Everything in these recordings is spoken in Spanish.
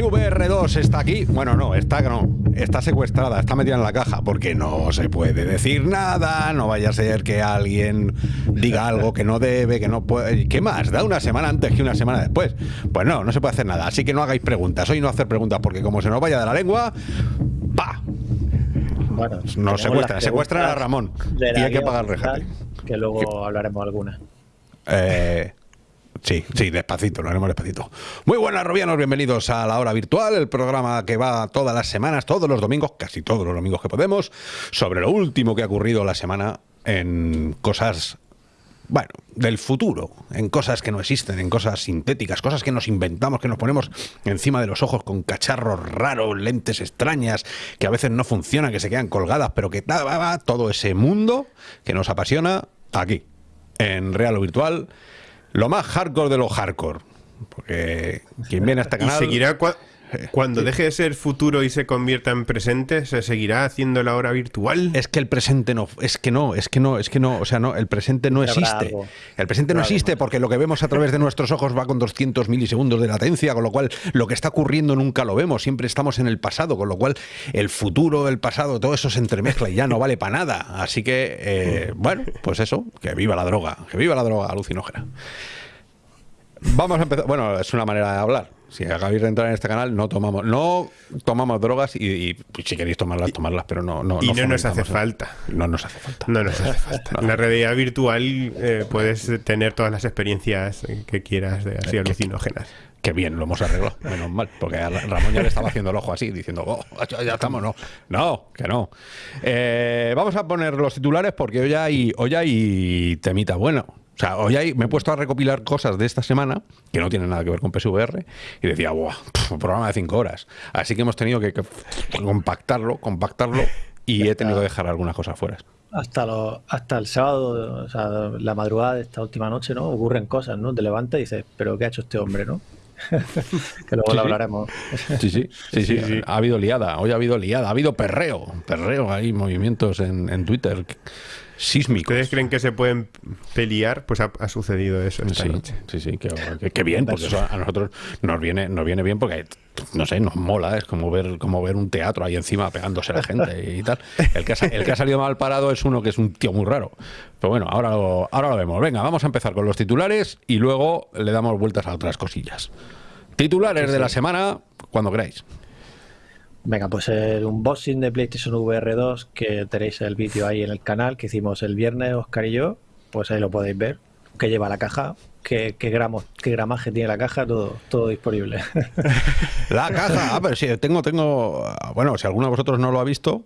SVR2 está aquí. Bueno, no, está no. Está secuestrada, está metida en la caja, porque no se puede decir nada, no vaya a ser que alguien diga algo que no debe, que no puede. ¿Qué más? Da una semana antes que una semana después. Pues no, no se puede hacer nada. Así que no hagáis preguntas. Hoy no hacer preguntas, porque como se nos vaya de la lengua, ¡pa! Bueno, nos secuestran, secuestran a Ramón. Y hay que pagar el. Que luego hablaremos alguna. Eh, Sí, sí, despacito, lo haremos despacito. Muy buenas, Robianos, bienvenidos a La Hora Virtual, el programa que va todas las semanas, todos los domingos, casi todos los domingos que podemos, sobre lo último que ha ocurrido la semana en cosas, bueno, del futuro, en cosas que no existen, en cosas sintéticas, cosas que nos inventamos, que nos ponemos encima de los ojos con cacharros raros, lentes extrañas, que a veces no funcionan, que se quedan colgadas, pero que todo ese mundo que nos apasiona aquí, en Real o Virtual lo más hardcore de lo hardcore. Porque quien viene a este canal. ¿Y seguirá cuando deje de ser futuro y se convierta en presente, se seguirá haciendo la hora virtual. Es que el presente no, es que no, es que no, es que no, o sea, no, el presente no existe. El presente no existe porque lo que vemos a través de nuestros ojos va con 200 milisegundos de latencia, con lo cual lo que está ocurriendo nunca lo vemos, siempre estamos en el pasado, con lo cual el futuro, el pasado, todo eso se entremezcla y ya no vale para nada. Así que, eh, bueno, pues eso, que viva la droga, que viva la droga alucinógena. Vamos a empezar. Bueno, es una manera de hablar. Si acabáis de entrar en este canal, no tomamos, no tomamos drogas y, pues, si queréis tomarlas, tomarlas, pero no, no, y no, nos hace falta. No nos hace falta. No nos hace falta. En la realidad virtual eh, puedes tener todas las experiencias que quieras de así alucinógenas. Qué bien, lo hemos arreglado, menos mal, porque a Ramón ya le estaba haciendo el ojo así, diciendo, oh, ya estamos, no, no, que no. Eh, vamos a poner los titulares porque hoy hay, hoy hay temita bueno. O sea, hoy me he puesto a recopilar cosas de esta semana que no tienen nada que ver con PSVR y decía, ¡buah! programa de cinco horas. Así que hemos tenido que, compactarlo, compactarlo y he tenido que dejar algunas cosas fuera. Hasta, hasta el sábado, o sea, la madrugada de esta última noche, ¿no? Ocurren cosas, ¿no? Te levantas y dices, ¿pero qué ha hecho este hombre, no? que luego lo hablaremos. Sí, sí, sí, sí, Ha habido liada, hoy ha habido liada, ha habido perreo, perreo, hay movimientos en, en Twitter sísmicos. ¿Ustedes creen que se pueden pelear? Pues ha, sucedido eso esta sí, noche. Sí, sí, qué bien, porque eso a nosotros nos viene, nos viene bien porque, no sé, nos mola, es como ver, como ver un teatro ahí encima pegándose la gente y tal. El que, ha, el que ha salido mal parado es uno que es un tío muy raro. Pero bueno, ahora lo, ahora lo vemos. Venga, vamos a empezar con los titulares y luego le damos vueltas a otras cosillas. Titulares de la semana, cuando queráis. Venga, pues el unboxing de PlayStation VR 2, que tenéis el vídeo ahí en el canal, que hicimos el viernes, Oscar y yo, pues ahí lo podéis ver, que lleva la caja, qué, gramos, qué gramaje tiene la caja, todo, todo disponible. La caja, ah, pero sí, tengo, tengo, bueno, si alguno de vosotros no lo ha visto,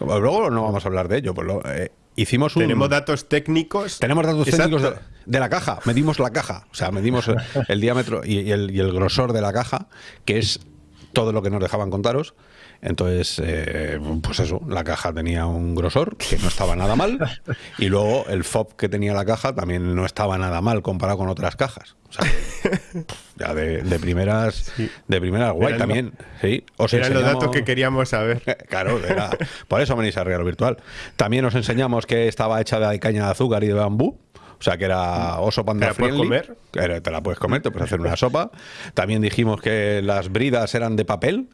luego no vamos a hablar de ello, pues lo, eh, hicimos un... Tenemos datos técnicos. Tenemos datos técnicos de, la caja, medimos la caja, o sea, medimos el, diámetro y, el, y el grosor de la caja, que es todo lo que nos dejaban contaros. Entonces, eh, pues eso, la caja tenía un grosor que no estaba nada mal y luego el FOB que tenía la caja también no estaba nada mal comparado con otras cajas. O sea, ya de, primeras, de primeras guay también. Sí, os eran los datos que queríamos saber. claro, por eso venís a Real Virtual. También os enseñamos que estaba hecha de caña de azúcar y de bambú. O sea, que era oso panda ¿Te la puedes comer? Te la puedes comer, te puedes hacer una sopa. También dijimos que las bridas eran de papel.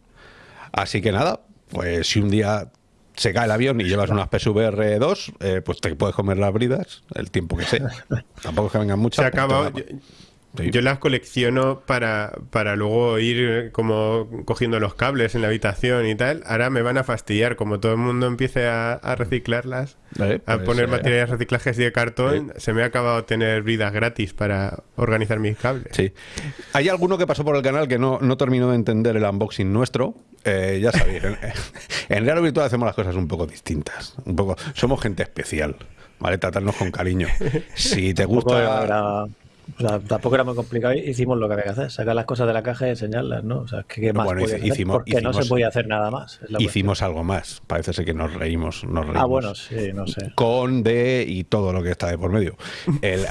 Así que nada, pues si un día se cae el avión y llevas unas PSVR 2, eh, pues te puedes comer las bridas el tiempo que sea. Tampoco es que vengan muchas. Se acaba. Yo las colecciono para, para luego ir como cogiendo los cables en la habitación y tal. Ahora me van a fastidiar, como todo el mundo empiece a, reciclarlas, a pues, poner eh, materiales reciclajes de cartón, se me ha acabado tener vidas gratis para organizar mis cables. Sí. Hay alguno que pasó por el canal que no, no terminó de entender el unboxing nuestro. Eh, ya sabéis, en, en Real Virtual hacemos las cosas un poco distintas. Un poco, somos gente especial. ¿Vale? Tratarnos con cariño. Si te gusta tampoco era muy complicado. Hicimos lo que había que hacer, sacar las cosas de la caja y enseñarlas, ¿no? O sea, ¿qué más bueno, hicimos, Porque no se podía hacer nada más. hicimos algo más. Parece ser que nos reímos, nos reímos. Ah, bueno, sí, no sé. Con, de y todo lo que está de por medio.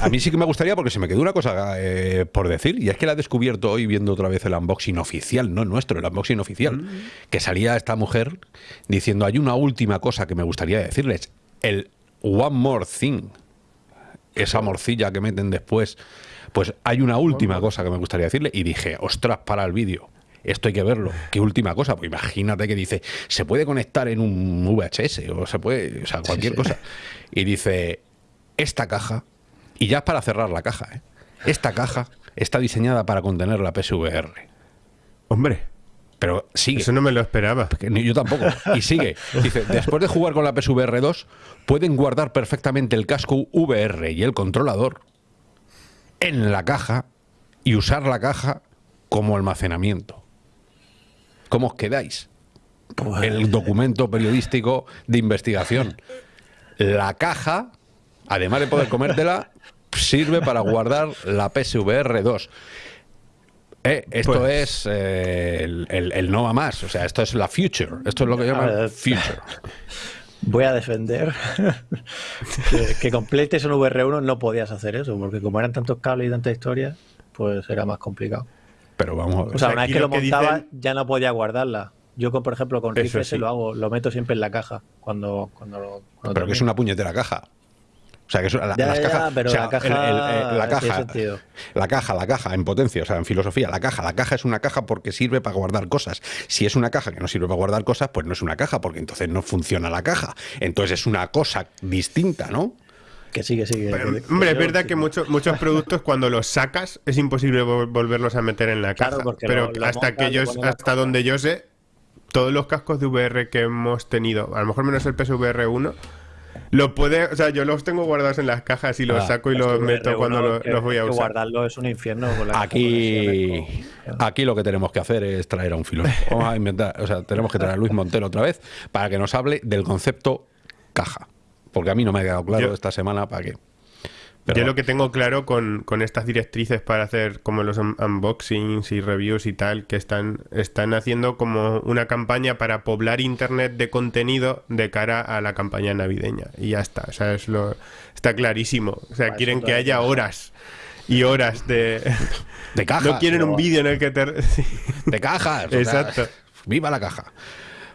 a mí sí que me gustaría, porque se me quedó una cosa eh, por decir, y es que la he descubierto hoy viendo otra vez el unboxing oficial, no nuestro, el unboxing oficial, mm. que salía esta mujer diciendo, hay una última cosa que me gustaría decirles, el One More Thing esa morcilla que meten después. Pues hay una última cosa que me gustaría decirle y dije, ostras, para el vídeo. Esto hay que verlo. Qué última cosa. Pues imagínate que dice, se puede conectar en un VHS o se puede, o sea, cualquier Sí, sí. cosa. Y dice, esta caja, y ya es para cerrar la caja, ¿eh? esta caja está diseñada para contener la PSVR. Hombre, Pero sigue. eso no me lo esperaba. Ni yo tampoco. Y sigue. Dice, después de jugar con la PSVR 2, pueden guardar perfectamente el casco VR y el controlador en la caja y usar la caja como almacenamiento. ¿Cómo os quedáis? Pues, El documento periodístico de investigación. La caja, además de poder comértela, sirve para guardar la PSVR 2. Eh, esto Pues- es eh, el, el- el no va más. O sea, esto es la future. Esto es lo que llaman ver. future. Voy a defender que, que con PlayStation VR1 no podías hacer eso, porque como eran tantos cables y tanta historia, pues era más complicado. Pero vamos a ver. O sea, una vez que lo que montaba, dicen- ya no podía guardarla. Yo, con, por ejemplo, con Rift sí. lo hago, lo meto siempre en la caja cuando, cuando, lo- cuando pero que es una puñetera caja. O sea, que es, la, Ya, las ya, cajas- pero o sea, la caja el- el- el- la tiene caja, sentido. la caja, la caja, en potencia, o sea, en filosofía, la caja, la caja es una caja porque sirve para guardar cosas. Si es una caja que no sirve para guardar cosas, pues no es una caja, porque entonces no funciona la caja. Entonces es una cosa distinta, ¿no? Que sigue, sigue. Pero, que- que hombre, es verdad que muchos muchos productos cuando los sacas es imposible vol- volverlos a meter en la Claro, caja. porque pero lo- lo hasta que yo, hasta donde yo sé, todos los cascos de VR que hemos tenido, a lo mejor menos el PSVR 1, lo puede, o sea, yo los tengo guardados en las cajas y los Ah, saco y los VR1 meto cuando lo- que- los voy a usar. guardarlo es un infierno. con la Aquí, aquí lo que tenemos que hacer es traer a un filósofo. Vamos a inventar, o sea, tenemos que traer a Luis Montero otra vez para que nos hable del concepto caja. Porque a mí no me ha quedado claro Yo- esta semana para qué. Pero Yo lo que tengo claro con, con estas directrices para hacer como los un- unboxings y reviews y tal, que están, están haciendo como una campaña para poblar internet de contenido de cara a la campaña navideña. Y ya está, o sea, es lo, está clarísimo. O sea, Para quieren que haya horas y horas de... de cajas. no quieren un vídeo en el que te... De cajas. o sea, Exacto. viva la caja.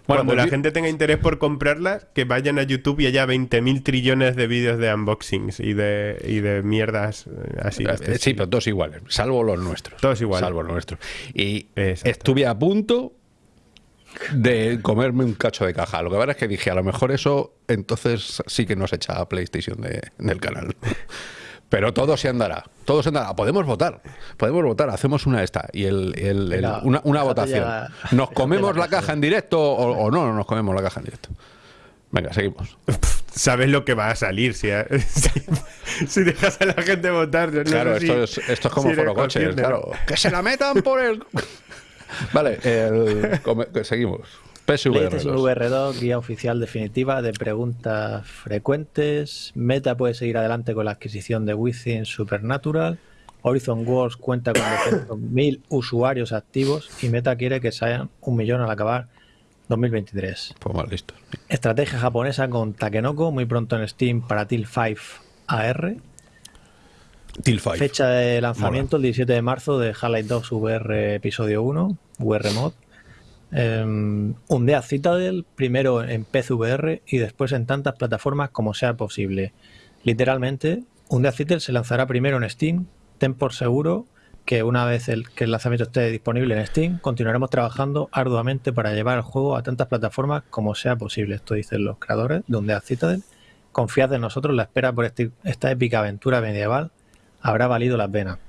Bueno, Cuando pues la gente tenga interés por comprarlas, que vayan a YouTube y haya 20.000 trillones de vídeos de unboxings y de, y de mierdas eh, así. de este Eh, sí, pero todos iguales, salvo los nuestros. Todos igual. Salvo los nuestros. Y Exacto. estuve a punto de comerme un cacho de caja. Lo que pasa es que dije, a lo mejor eso entonces sí que nos echa a PlayStation de- del canal. Pero todo se andará, todo se andará. Podemos votar, podemos votar, hacemos una esta y el, el- una, una votación. ya- ¿Nos comemos la la caja en directo o, o no, no nos comemos la caja en directo? Venga, seguimos. sabes lo que va a salir si, si, si dejas a la gente votar. Yo no Claro, sé esto, si- es, esto es como si eres Foro Coches, consciente, claro. Que se la metan por el. vale, el- come- seguimos. PSVR. PlayStation VR2, guía oficial definitiva de preguntas frecuentes. Meta puede seguir adelante con la adquisición de Within Supernatural. Horizon Wars cuenta con 200.000 usuarios activos y Meta quiere que sean un millón al acabar 2023. Pues mal listo. Estrategia japonesa con Takenoko, muy pronto en Steam para Till 5 AR. Till 5. Fecha de lanzamiento el 17 de marzo de Half-Life 2 VR Episodio 1, VR Mod. Um, Undea Citadel, primero en PCVR y después en tantas plataformas como sea posible. Literalmente, Undea Citadel se lanzará primero en Steam. Ten por seguro que una vez el, que el lanzamiento esté disponible en Steam, continuaremos trabajando arduamente para llevar el juego a tantas plataformas como sea posible. Esto dicen los creadores de Undea Citadel. Confiad en nosotros, la espera por este- esta épica aventura medieval habrá valido la pena.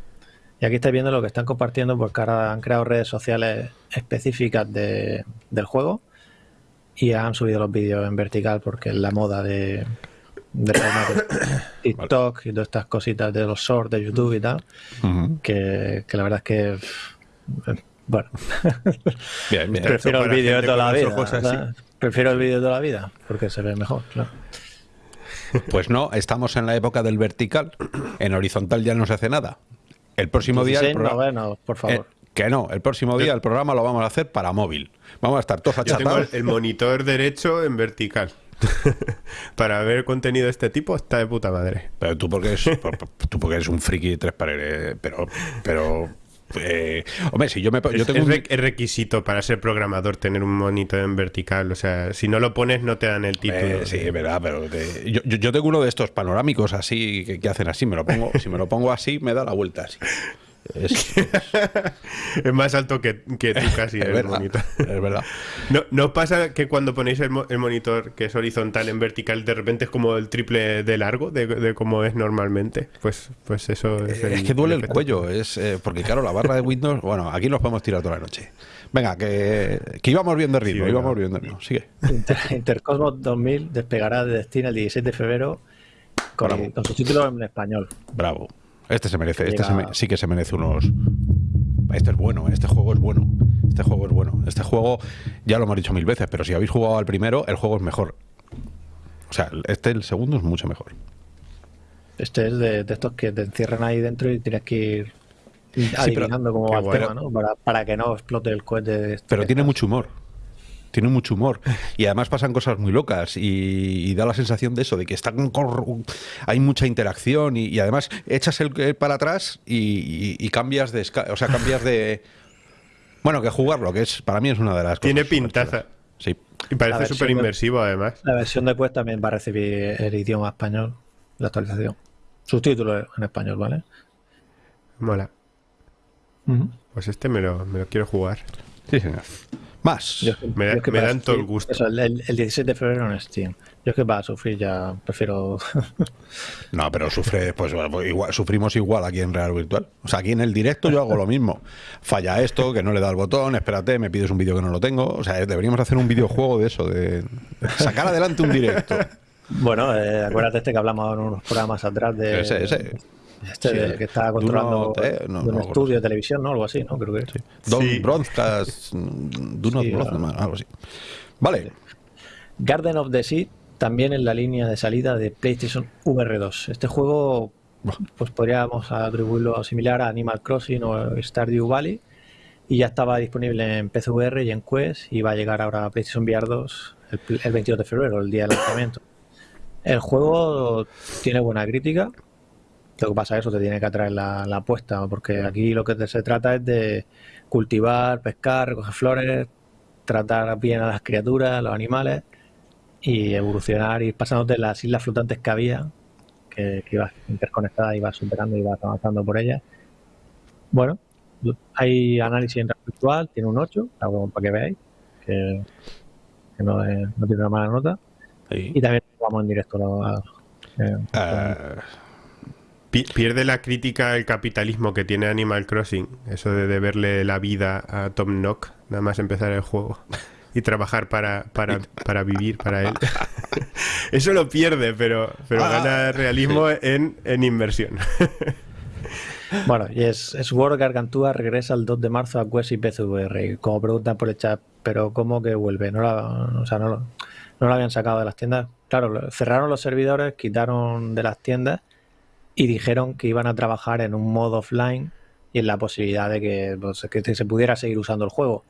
Y aquí estáis viendo lo que están compartiendo porque ahora han creado redes sociales específicas de- del juego y han subido los vídeos en vertical porque es la moda de, de TikTok y todas estas cositas de los shorts de YouTube y tal, que, que la verdad es que, pff, bueno, Bien, bien. prefiero el vídeo de toda la vida. Prefiero el vídeo de toda la vida porque se ve mejor, claro. Pues no, estamos en la época del vertical. En horizontal ya no se hace nada. El próximo día. El 16 programa- novenos, por favor. Eh, que no, el próximo día el programa lo vamos a hacer para móvil. Vamos a estar todos Yo tengo achatados. el, monitor derecho en vertical. Para ver contenido de este tipo está de puta madre. Pero tú porque, eres, tú porque eres un friki de tres paredes. Pero, pero Eh, hombre, si yo me yo tengo es, un... requisito para ser programador tener un monitor en vertical. O sea, si no lo pones, no te dan el título. Eh, sí, es verdad, pero yo, yo, tengo uno de estos panorámicos así que, que, hacen así. Me lo pongo, si me lo pongo así, me da la vuelta así. Es, es, más alto que, que tú casi es el verdad, monitor. Es verdad. ¿No, ¿No, pasa que cuando ponéis el, el, monitor que es horizontal en vertical, de repente es como el triple de largo de, de como es normalmente? Pues, pues eso es. El, es que duele el, el cuello, es eh, porque claro, la barra de Windows, bueno, aquí nos podemos tirar toda la noche. Venga, que, que íbamos viendo el ritmo, sí, íbamos viendo el ritmo. Sigue. Inter, Intercosmos 2000 despegará de destino el 16 de febrero con, con su título en español. Bravo. Este se merece, este se me, sí que se merece unos. Este es bueno, este juego es bueno. Este juego es bueno. Este juego, ya lo hemos dicho mil veces, pero si habéis jugado al primero, el juego es mejor. O sea, este, el segundo, es mucho mejor. Este es de, de estos que te encierran ahí dentro y tienes que ir adivinando sí, cómo va el tema, ¿no? Para, para, que no explote el cohete. De este pero tiene mucho humor tiene mucho humor. Y además pasan cosas muy locas y, y da la sensación de eso, de que está hay mucha interacción y, y además echas el, el, para atrás y, y, cambias de o sea cambias de bueno que jugarlo que es para mí es una de las tiene cosas pintaza. sí. Y parece súper inmersivo además. la versión de pues también va a recibir el idioma español la actualización. Subtítulos en español vale mola. Uh -huh. pues este me lo, me lo quiero jugar. Sí señor más. Yo, me, yo me dan todo el gusto. Eso, el, el, 16 de febrero en Steam. Yo es que va a sufrir ya, prefiero. no, pero sufre, pues igual, sufrimos igual aquí en Real Virtual. O sea, aquí en el directo yo hago lo mismo. Falla esto, que no le da el botón, espérate, me pides un vídeo que no lo tengo. O sea, deberíamos hacer un videojuego de eso, de sacar adelante un directo. Bueno, eh, acuérdate este que hablamos en unos programas atrás de. Ese, ese. Este sí, de, que está controlando eh, no, un no, estudio de televisión, ¿no? Algo así, ¿no? Creo que sí. Don. Broadcast, sí, Broadcast, algo así. Vale. Garden of the Sea también en la línea de salida de PlayStation VR2. Este juego, pues podríamos atribuirlo similar a Animal Crossing o Stardew Valley. Y ya estaba disponible en PCVR y en Quest y va a llegar ahora a PlayStation VR 2 el, el 22 de febrero, el día del lanzamiento. El juego tiene buena crítica, lo que pasa es eso te tiene que atraer la, la, apuesta, porque aquí lo que te, se trata es de cultivar, pescar, recoger flores, tratar bien a las criaturas, a los animales y evolucionar y pasándote las islas flotantes que había, que, que ibas interconectadas, ibas superando y ibas avanzando por ellas. Bueno, hay análisis en virtual, tiene un 8, para que veáis, que, que no, es, no, tiene una mala nota. Sí. Y también vamos en directo a, a, a uh Pierde la crítica el capitalismo que tiene Animal Crossing, eso de deberle la vida a Tom Nook, nada más empezar el juego y trabajar para, para, para vivir para él. eso lo pierde, pero, pero ah, gana realismo sí. en, en inversión. bueno, y es, es World Gargantúa regresa el 2 de marzo a Quest y PCVR. Y como preguntan por el chat, pero ¿cómo que vuelve? No la, o sea, no lo, no lo habían sacado de las tiendas. Claro, cerraron los servidores, quitaron de las tiendas y dijeron que iban a trabajar en un modo offline y en la posibilidad de que, pues, que se pudiera seguir usando el juego.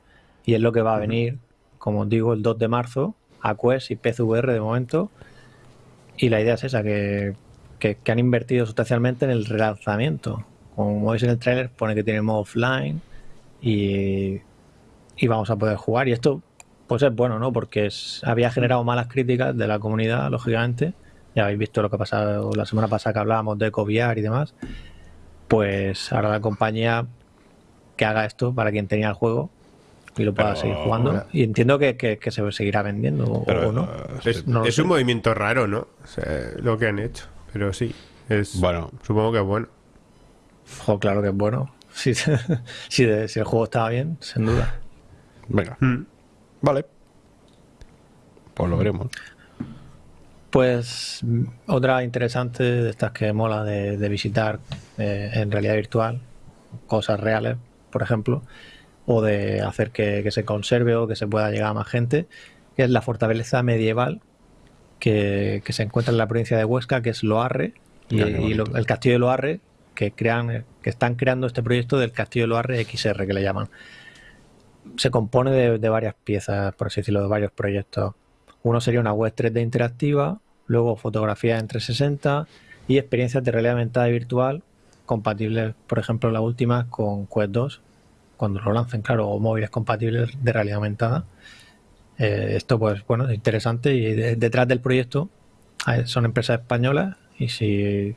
Y es lo que va a venir, como os digo, el 2 de marzo a Quest y PCVR de momento. Y la idea es esa, que, que, que han invertido sustancialmente en el relanzamiento. Como veis en el trailer, pone que tiene modo offline y, y vamos a poder jugar. Y esto pues es bueno, ¿no? Porque es, había generado malas críticas de la comunidad, lógicamente ya habéis visto lo que ha pasado la semana pasada que hablábamos de Coviar y demás, pues ahora la compañía que haga esto para quien tenía el juego y lo pueda pero, seguir jugando. Y entiendo que, que, que, se seguirá vendiendo pero, o no. Es, no es un movimiento raro, ¿no? O sea, lo que han hecho. Pero sí, es bueno. Supongo que es bueno. Jo, claro que es bueno. Si, si, de, si el juego estaba bien, sin duda. Venga. Hmm. Vale. Pues lo veremos. Pues otra interesante de estas que mola de, de visitar eh, en realidad virtual, cosas reales, por ejemplo, o de hacer que, que, se conserve o que se pueda llegar a más gente, que es la fortaleza medieval que, que se encuentra en la provincia de Huesca, que es Loarre, y, y lo, el castillo de Loarre, que, crean, que están creando este proyecto del castillo de Loarre XR, que le llaman. Se compone de, de varias piezas, por así decirlo, de varios proyectos uno sería una web 3D interactiva, luego fotografías en 360 y experiencias de realidad aumentada y virtual compatibles, por ejemplo, la última con Quest 2, cuando lo lancen, claro, o móviles compatibles de realidad aumentada. Eh, esto, pues, bueno, es interesante y detrás del proyecto son empresas españolas y si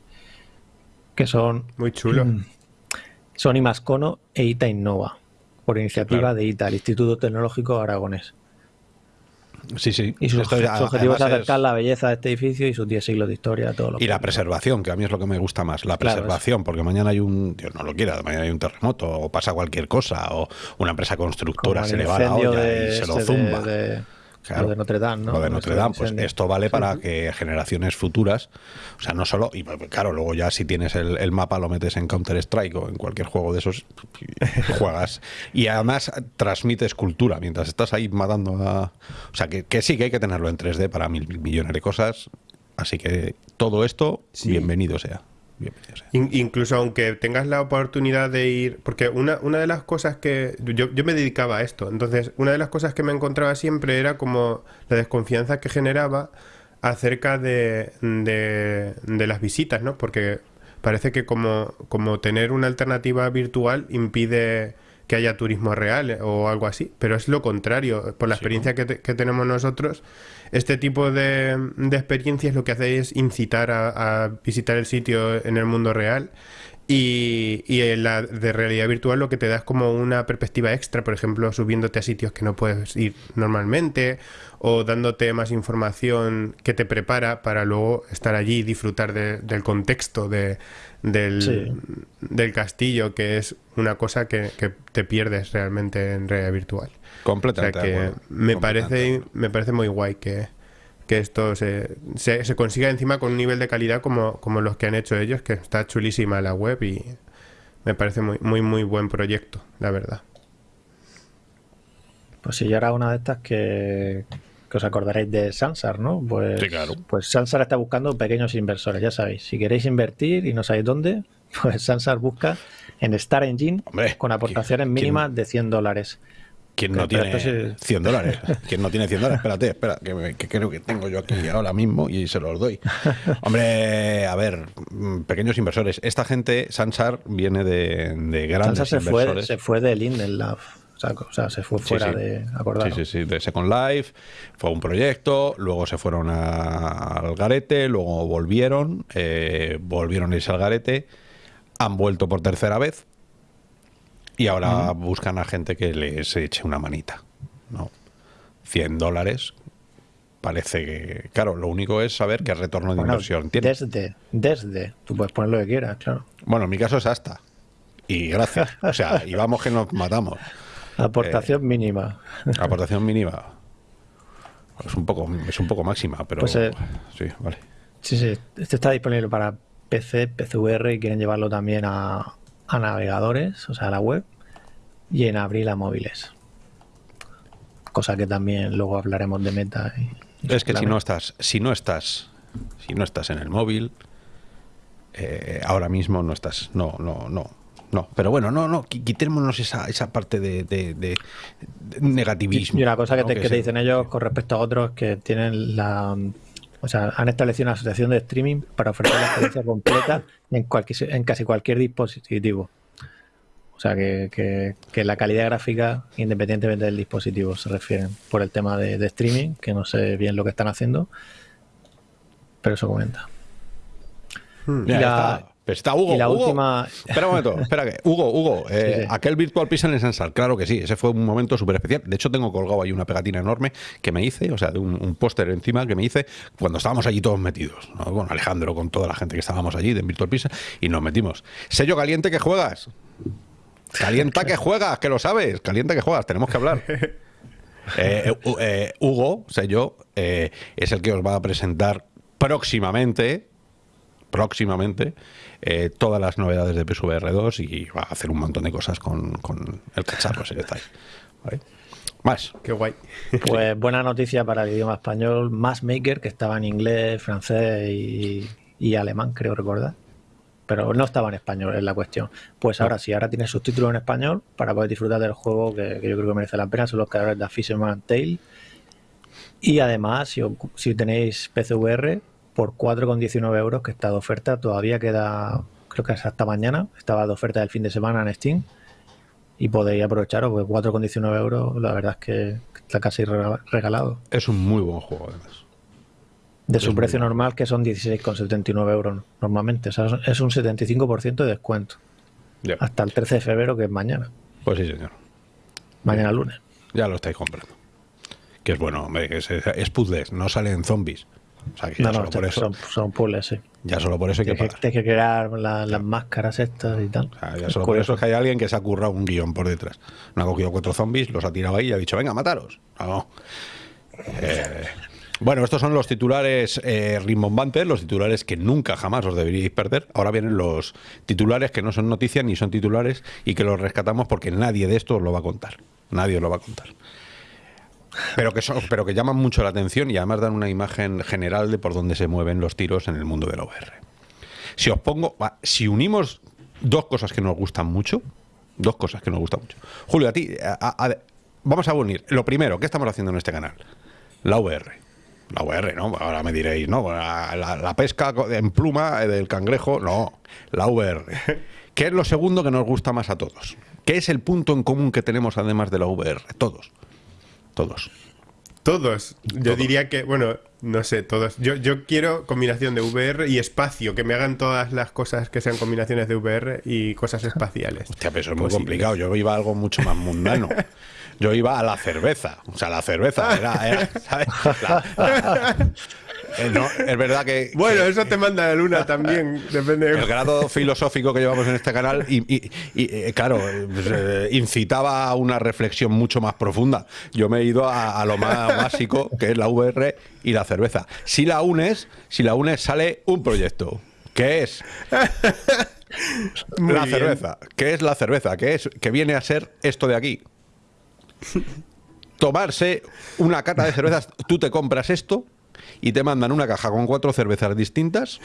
que son muy chulo. Son Imascono e ITA Innova, por iniciativa de ITA, el Instituto Tecnológico Aragonés. Sí, sí. Y su, objetivo es acercar la belleza de este edificio y sus 10 siglos de historia. Todo lo y la preservación, que a mí es lo que me gusta más. La preservación, porque mañana hay un, Dios no lo quiera, mañana hay un terremoto o pasa cualquier cosa o una empresa constructora se le va la olla y se lo zumba lo de Notre Dame, ¿no? Lo de Notre Dame, pues esto vale para que generaciones futuras, o sea, no solo, y pues, claro, luego ya si tienes el, mapa lo metes en Counter-Strike o en cualquier juego de esos, juegas. Y además transmites cultura mientras estás ahí matando a... O sea, que, sí que hay que tenerlo en 3D para mil, millones de cosas. Así que todo esto, bienvenido sea incluso aunque tengas la oportunidad de ir, porque una, una de las cosas que yo, me dedicaba a esto, entonces una de las cosas que me encontraba siempre era como la desconfianza que generaba acerca de, de, las visitas, ¿no? Porque parece que como, como tener una alternativa virtual impide que haya turismo real o algo así, pero es lo contrario, por la experiencia que, que tenemos nosotros este tipo de, de experiencias lo que hace es incitar a, visitar el sitio en el mundo real y, y en la de realidad virtual lo que te da es como una perspectiva extra, por ejemplo, subiéndote a sitios que no puedes ir normalmente o dándote más información que te prepara para luego estar allí y disfrutar del contexto de, del, del, castillo, que es una cosa que, que, te pierdes realmente en realidad virtual. Completamente. que me, parece, me parece muy guay que, esto se, se, consiga encima con un nivel de calidad como, como los que han hecho ellos, que está chulísima la web y me parece muy, muy, muy buen proyecto, la verdad. Pues si yo era una de estas que, os acordaréis de Sansar, ¿no? Pues, sí, claro. pues Sansar está buscando pequeños inversores, ya sabéis. Si queréis invertir y no sabéis dónde, pues Sansar busca en Star Engine con aportaciones mínimas de 100 dólares. ¿Quién no tiene 100 dólares? ¿Quién no tiene 100 dólares? Espérate, espera, que, creo que tengo yo aquí ahora mismo y se los doy. Hombre, a ver, mm, pequeños inversores. Esta gente, Sansar, viene de, de grandes Sansar se Fue, se fue de Linden Love. O sea, se fue fuera de acordar. Sí, sí, sí, de Second Life. Fue un proyecto, luego se fueron al garete, luego volvieron, eh, volvieron a irse al garete, han vuelto por tercera vez y ahora buscan a gente que les eche una manita. ¿no? 100 dólares parece que. Claro, lo único es saber qué retorno de inversión tiene. Desde, desde. Tú puedes poner lo que quieras, claro. Bueno, en mi caso es hasta. Y gracias. O sea, y vamos que nos matamos. Aportación eh, mínima. Aportación mínima. Es un poco, es un poco máxima, pero pues, eh, sí, vale. Sí, sí. Este está disponible para PC, PCVR y quieren llevarlo también a, a navegadores, o sea, a la web, y en abril a móviles. Cosa que también luego hablaremos de meta. es que si no estás, si no estás, si no estás en el móvil, eh, ahora mismo no estás, no, no, no, no. Pero bueno, no, no, quitémonos esa, esa parte de, negativismo. Y una cosa que, te, que te dicen ellos con respecto a otros que tienen la o sea, han establecido una asociación de streaming para ofrecer la experiencia completa en, cualquier, en casi cualquier dispositivo. O sea, que, la calidad gráfica, independientemente del dispositivo, se refieren por el tema de, streaming, que no sé bien lo que están haciendo, pero eso comenta. Hmm. Está Hugo. Y la última. Espera un momento, espera que. Hugo, Hugo, eh, aquel Virtual Pixel en Sansal, claro que sí, ese fue un momento súper especial. De hecho, tengo colgado ahí una pegatina enorme que me hice, o sea, de un, póster encima que me hice cuando estábamos allí todos metidos. Con Alejandro, con toda la gente que estábamos allí de Virtual Pixel, y nos metimos. Sello caliente que juegas. Calienta que juegas, que lo sabes. Calienta que juegas, tenemos que hablar. Eh, eh, Hugo, sello, es el que os va a presentar próximamente próximamente eh, todas las novedades de PSVR 2 y va a hacer un montón de cosas con, el cacharro ese que está ahí. Más. Qué guay. Pues buena noticia para el idioma español. Maker que estaba en inglés, francés y, alemán, creo recordar. Pero no estaba en español, es la cuestión. Pues ahora sí, ahora tiene subtítulos en español para poder disfrutar del juego que, yo creo que merece la pena. Son los creadores de Fisherman Tale. Y además, si, si tenéis PCVR, por 4,19 euros que está de oferta. Todavía queda, creo que es hasta mañana. Estaba de oferta del fin de semana en Steam. Y podéis aprovecharos, porque 4,19 euros, la verdad es que está casi regalado. Es un muy buen juego, además. De su precio normal, que son 16,79 euros normalmente. O sea, es un 75% de descuento. Hasta el 13 de febrero, que es mañana. Pues sí, señor. Mañana lunes. Ya lo estáis comprando. Que es bueno, hombre, es, es puzzles, no salen zombies. O sea, que no, no, por eso, son, puzzles, sí. Ya solo por eso hay que pagar. Tienes que crear las máscaras estas y tal. ya solo por eso es que hay alguien que se ha currado un guion por detrás. No ha cogido cuatro zombies, los ha tirado ahí y ha dicho, venga, mataros. No. Eh, bueno, estos son los titulares eh, rimbombantes, los titulares que nunca jamás os deberíais perder. Ahora vienen los titulares que no son noticias ni son titulares y que los rescatamos porque nadie de estos lo va a contar. Nadie os lo va a contar. Pero que, son, pero que llaman mucho la atención y además dan una imagen general de por dónde se mueven los tiros en el mundo del OVR. Si os pongo, si unimos dos cosas que nos gustan mucho, dos cosas que nos gustan mucho. Julio, a ti, vamos a unir. Lo primero, ¿qué estamos haciendo en este canal? La VR. La VR, ¿no? Ahora me diréis, ¿no? La, pesca en pluma del cangrejo, no. La VR. ¿Qué es lo segundo que nos gusta más a todos? ¿Qué es el punto en común que tenemos además de la VR? Todos. Todos. Todos. Yo diría que, bueno, no sé, todos. Yo, yo quiero combinación de VR y espacio, que me hagan todas las cosas que sean combinaciones de VR y cosas espaciales. Hostia, pero eso es muy complicado. Yo iba a algo mucho más mundano. Yo iba a la cerveza. O sea, la cerveza era, ¿sabes? Es verdad que. Bueno, eso te manda la luna también, depende. El grado filosófico que llevamos en este canal, y, eh, claro, pues, eh, incitaba a una reflexión mucho más profunda. Yo me he ido a, lo más básico, que es la VR y la cerveza. Si la unes, si la unes, sale un proyecto. ¿Qué es? la cerveza. ¿Qué es la cerveza? ¿Qué es? Que viene a ser esto de aquí tomarse una cata de cervezas, tú te compras esto y te mandan una caja con cuatro cervezas distintas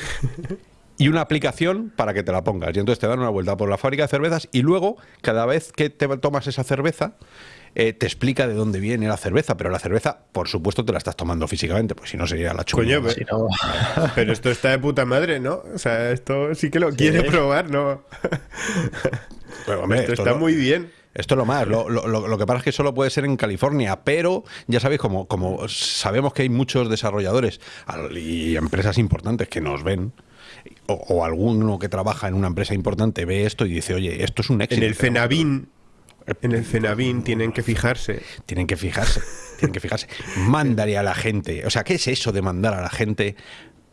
y una aplicación para que te la pongas. Y entonces te dan una vuelta por la fábrica de cervezas y luego, cada vez que te tomas esa cerveza, eh, te explica de dónde viene la cerveza, pero la cerveza, por supuesto, te la estás tomando físicamente, pues si no sería la chuña. pero, esto está de puta madre, ¿no? O sea, esto sí que lo quiere probar, ¿no? esto, está muy bien. Esto es lo más. Lo, lo, que pasa es que solo puede ser en California, pero ya sabéis, como, como sabemos que hay muchos desarrolladores y empresas importantes que nos ven, o, alguno que trabaja en una empresa importante ve esto y dice, oye, esto es un éxito. En el Fenavin, en el Fenavin tienen que fijarse. Tienen que fijarse, tienen que fijarse. Mándale a la gente. O sea, ¿qué es eso de mandar a la gente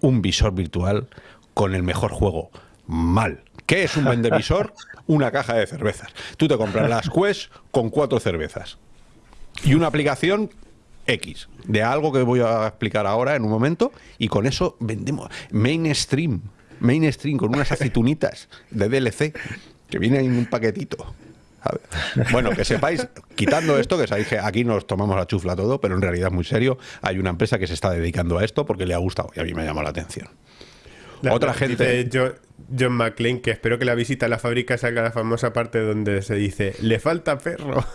un visor virtual con el mejor juego? Mal. ¿Qué es un vendevisor? Una caja de cervezas. Tú te compras las Quest con cuatro cervezas. Y una aplicación X, de algo que voy a explicar ahora en un momento, y con eso vendemos mainstream, mainstream con unas aceitunitas de DLC que vienen en un paquetito. Bueno, que sepáis, quitando esto, que sabéis que aquí nos tomamos la chufla todo, pero en realidad es muy serio, hay una empresa que se está dedicando a esto porque le ha gustado y a mí me llama la atención. Otra gente. John McClane que espero que la visita a la fábrica salga la famosa parte donde se dice: Le falta perro.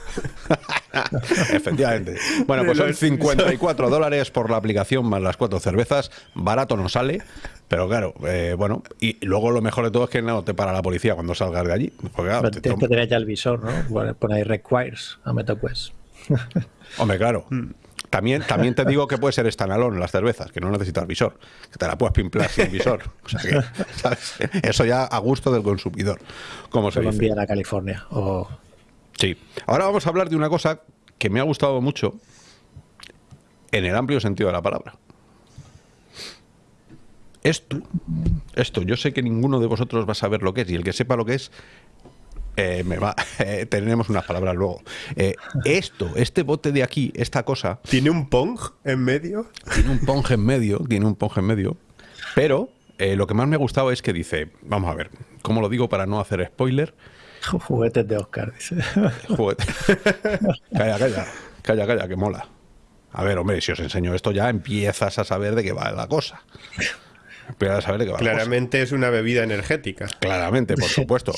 Efectivamente. Bueno, pues son 54 dólares por la aplicación más las cuatro cervezas. Barato no sale. Pero claro, eh, bueno, y luego lo mejor de todo es que no te para la policía cuando salgas de allí. Porque, tienes que tener ya el visor, ¿no? Pone ahí requires a MetaQuest. Hombre, claro. También, también te digo que puede ser standalone las cervezas, que no necesitas visor, que te la puedes pimplar sin visor. O sea que, Eso ya a gusto del consumidor. Como se, se a California. Sí. Ahora vamos a hablar de una cosa que me ha gustado mucho en el amplio sentido de la palabra. Esto, esto, yo sé que ninguno de vosotros va a saber lo que es, y el que sepa lo que es, eh, me va, eh, tenemos unas palabras luego. Eh, esto, este bote de aquí, esta cosa. ¿Tiene un pong en medio? Tiene un pong en medio, tiene un pong en medio. Pero lo que más me ha gustado es que dice, vamos a ver, ¿cómo lo digo para no hacer spoiler? Juguetes de Oscar, dice. Juguetes. calla, calla, calla, calla, que mola. A ver, hombre, si os enseño esto ya empiezas a saber de qué va la cosa. Claramente es una bebida energética. Claramente, por supuesto.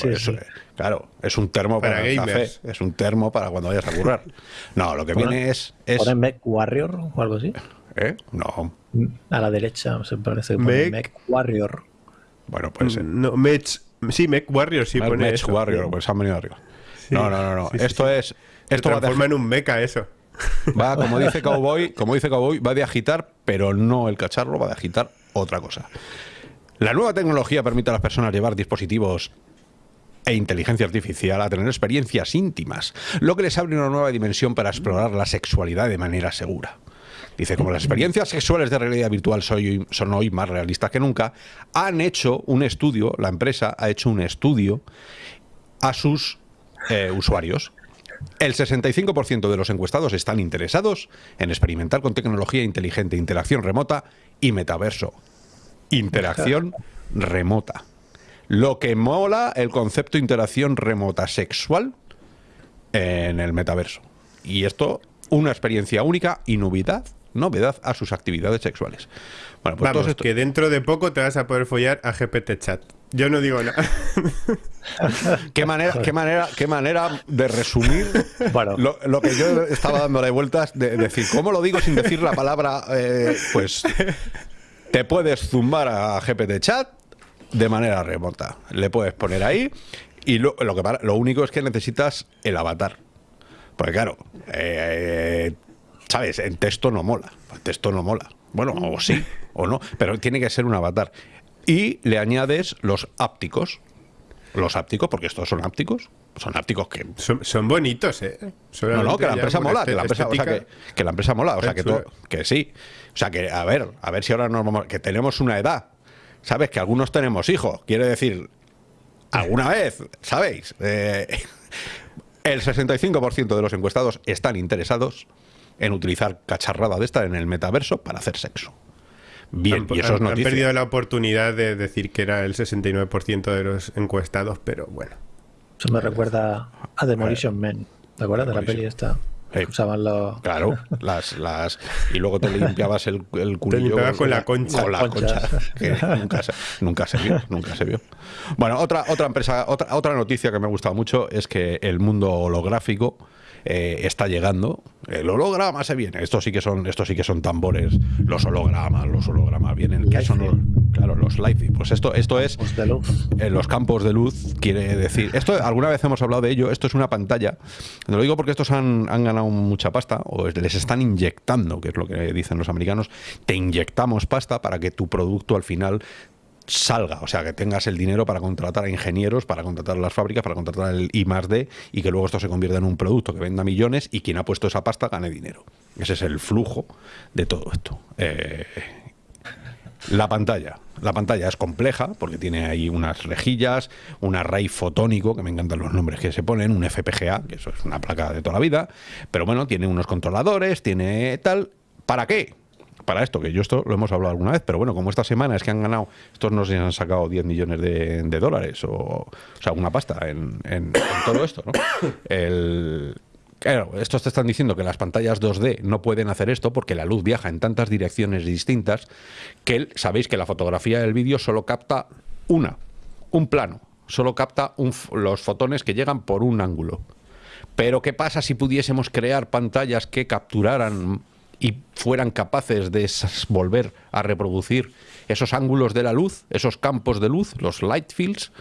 Claro, es un termo para, gamers. es un termo para cuando vayas a currar. No, lo que viene es... es... Mech Warrior o algo así? ¿Eh? No. A la derecha se parece que Mech Warrior. Bueno, pues... No, Mech, Sí, Mech Warrior sí pone Mech eso. Warrior, pues han venido arriba. Sí. no, no, no, no. Esto sí. es. Se Esto va de, transforma en un mecha eso. va, como dice Cowboy, como dice Cowboy, va de agitar, pero no el cacharro, va de agitar otra cosa. La nueva tecnología permite a las personas llevar dispositivos e inteligencia artificial a tener experiencias íntimas, lo que les abre una nueva dimensión para explorar la sexualidad de manera segura. Dice, como las experiencias sexuales de realidad virtual son hoy más realistas que nunca, han hecho un estudio, la empresa ha hecho un estudio a sus eh, usuarios. El 65% de los encuestados están interesados en experimentar con tecnología inteligente, interacción remota y metaverso. Interacción remota. Lo que mola el concepto interacción remota sexual en el metaverso. Y esto, una experiencia única y novedad, novedad a sus actividades sexuales. Bueno, pues Vamos, esto- que dentro de poco te vas a poder follar a GPT Chat. Yo no digo nada. ¿Qué manera, qué manera, qué manera de resumir Bueno. lo, lo que yo estaba dándole vueltas de decir, ¿cómo lo digo sin decir la palabra? eh, pues te puedes zumbar a GPT Chat de manera remota. Le puedes poner ahí y lo, lo que para- lo único es que necesitas el avatar. Porque claro, eh, ¿sabes? En texto no mola. En texto no mola. Bueno, o sí, o no, pero tiene que ser un avatar. Y le añades los ápticos. Los ápticos, porque estos son ápticos. Son ápticos que Son, son bonitos, ¿eh? no, no, que la empresa mola, que este- la empresa, o sea, que, que la empresa mola, o sea, que, que sí. O sea, que a ver, a ver si ahora nos vamos, que tenemos una edad, ¿sabes? Que algunos tenemos hijos, quiere decir, alguna vez, ¿sabéis? Eh, el 65% de los encuestados están interesados en utilizar cacharrada de esta en el metaverso para hacer sexo. Bien, han, y eso es han- perdido la oportunidad de decir que era el 69% de los encuestados, pero bueno. Eso me recuerda a Demolition Man. ¿Te acuerdas de la peli esta? Usaban los. Claro, las, las y luego te limpiabas el, el culillo limpiabas con la concha. Con la Concha. concha. que nunca, se, nunca se vio, nunca se vio. Bueno, otra, otra empresa, otra, otra noticia que me ha gustado mucho es que el mundo holográfico eh, está llegando. El holograma se viene. Estos sí que son, estos sí que son tambores. Los hologramas, los hologramas vienen. ¿Qué son los- claro, los live. Pues esto, esto es los campos de luz quiere decir esto alguna vez hemos hablado de ello esto es una pantalla lo digo porque estos han, han ganado mucha pasta o es- les están inyectando que es lo que dicen los americanos te inyectamos pasta para que tu producto al final salga, o sea, que tengas el dinero para contratar a ingenieros, para contratar a las fábricas, para contratar el I D y que luego esto se convierta en un producto que venda millones y quien ha puesto esa pasta gane dinero. Ese es el flujo de todo esto. Eh, la pantalla. La pantalla es compleja porque tiene ahí unas rejillas, un array fotónico, que me encantan los nombres que se ponen, un FPGA, que eso es una placa de toda la vida, pero bueno, tiene unos controladores, tiene tal. ¿Para qué? Para esto, que yo esto lo hemos hablado alguna vez, pero bueno, como esta semana es que han ganado, estos no se han sacado 10 millones de, de dólares, o, o sea, una pasta en, en- en todo esto, ¿no? El, Claro, estos te están diciendo que las pantallas 2D no pueden hacer esto porque la luz viaja en tantas direcciones distintas que sabéis que la fotografía del vídeo solo capta una, un plano, solo capta un los fotones que llegan por un ángulo. Pero ¿qué pasa si pudiésemos crear pantallas que capturaran y fueran capaces de volver a reproducir esos ángulos de la luz, esos campos de luz, los light fields?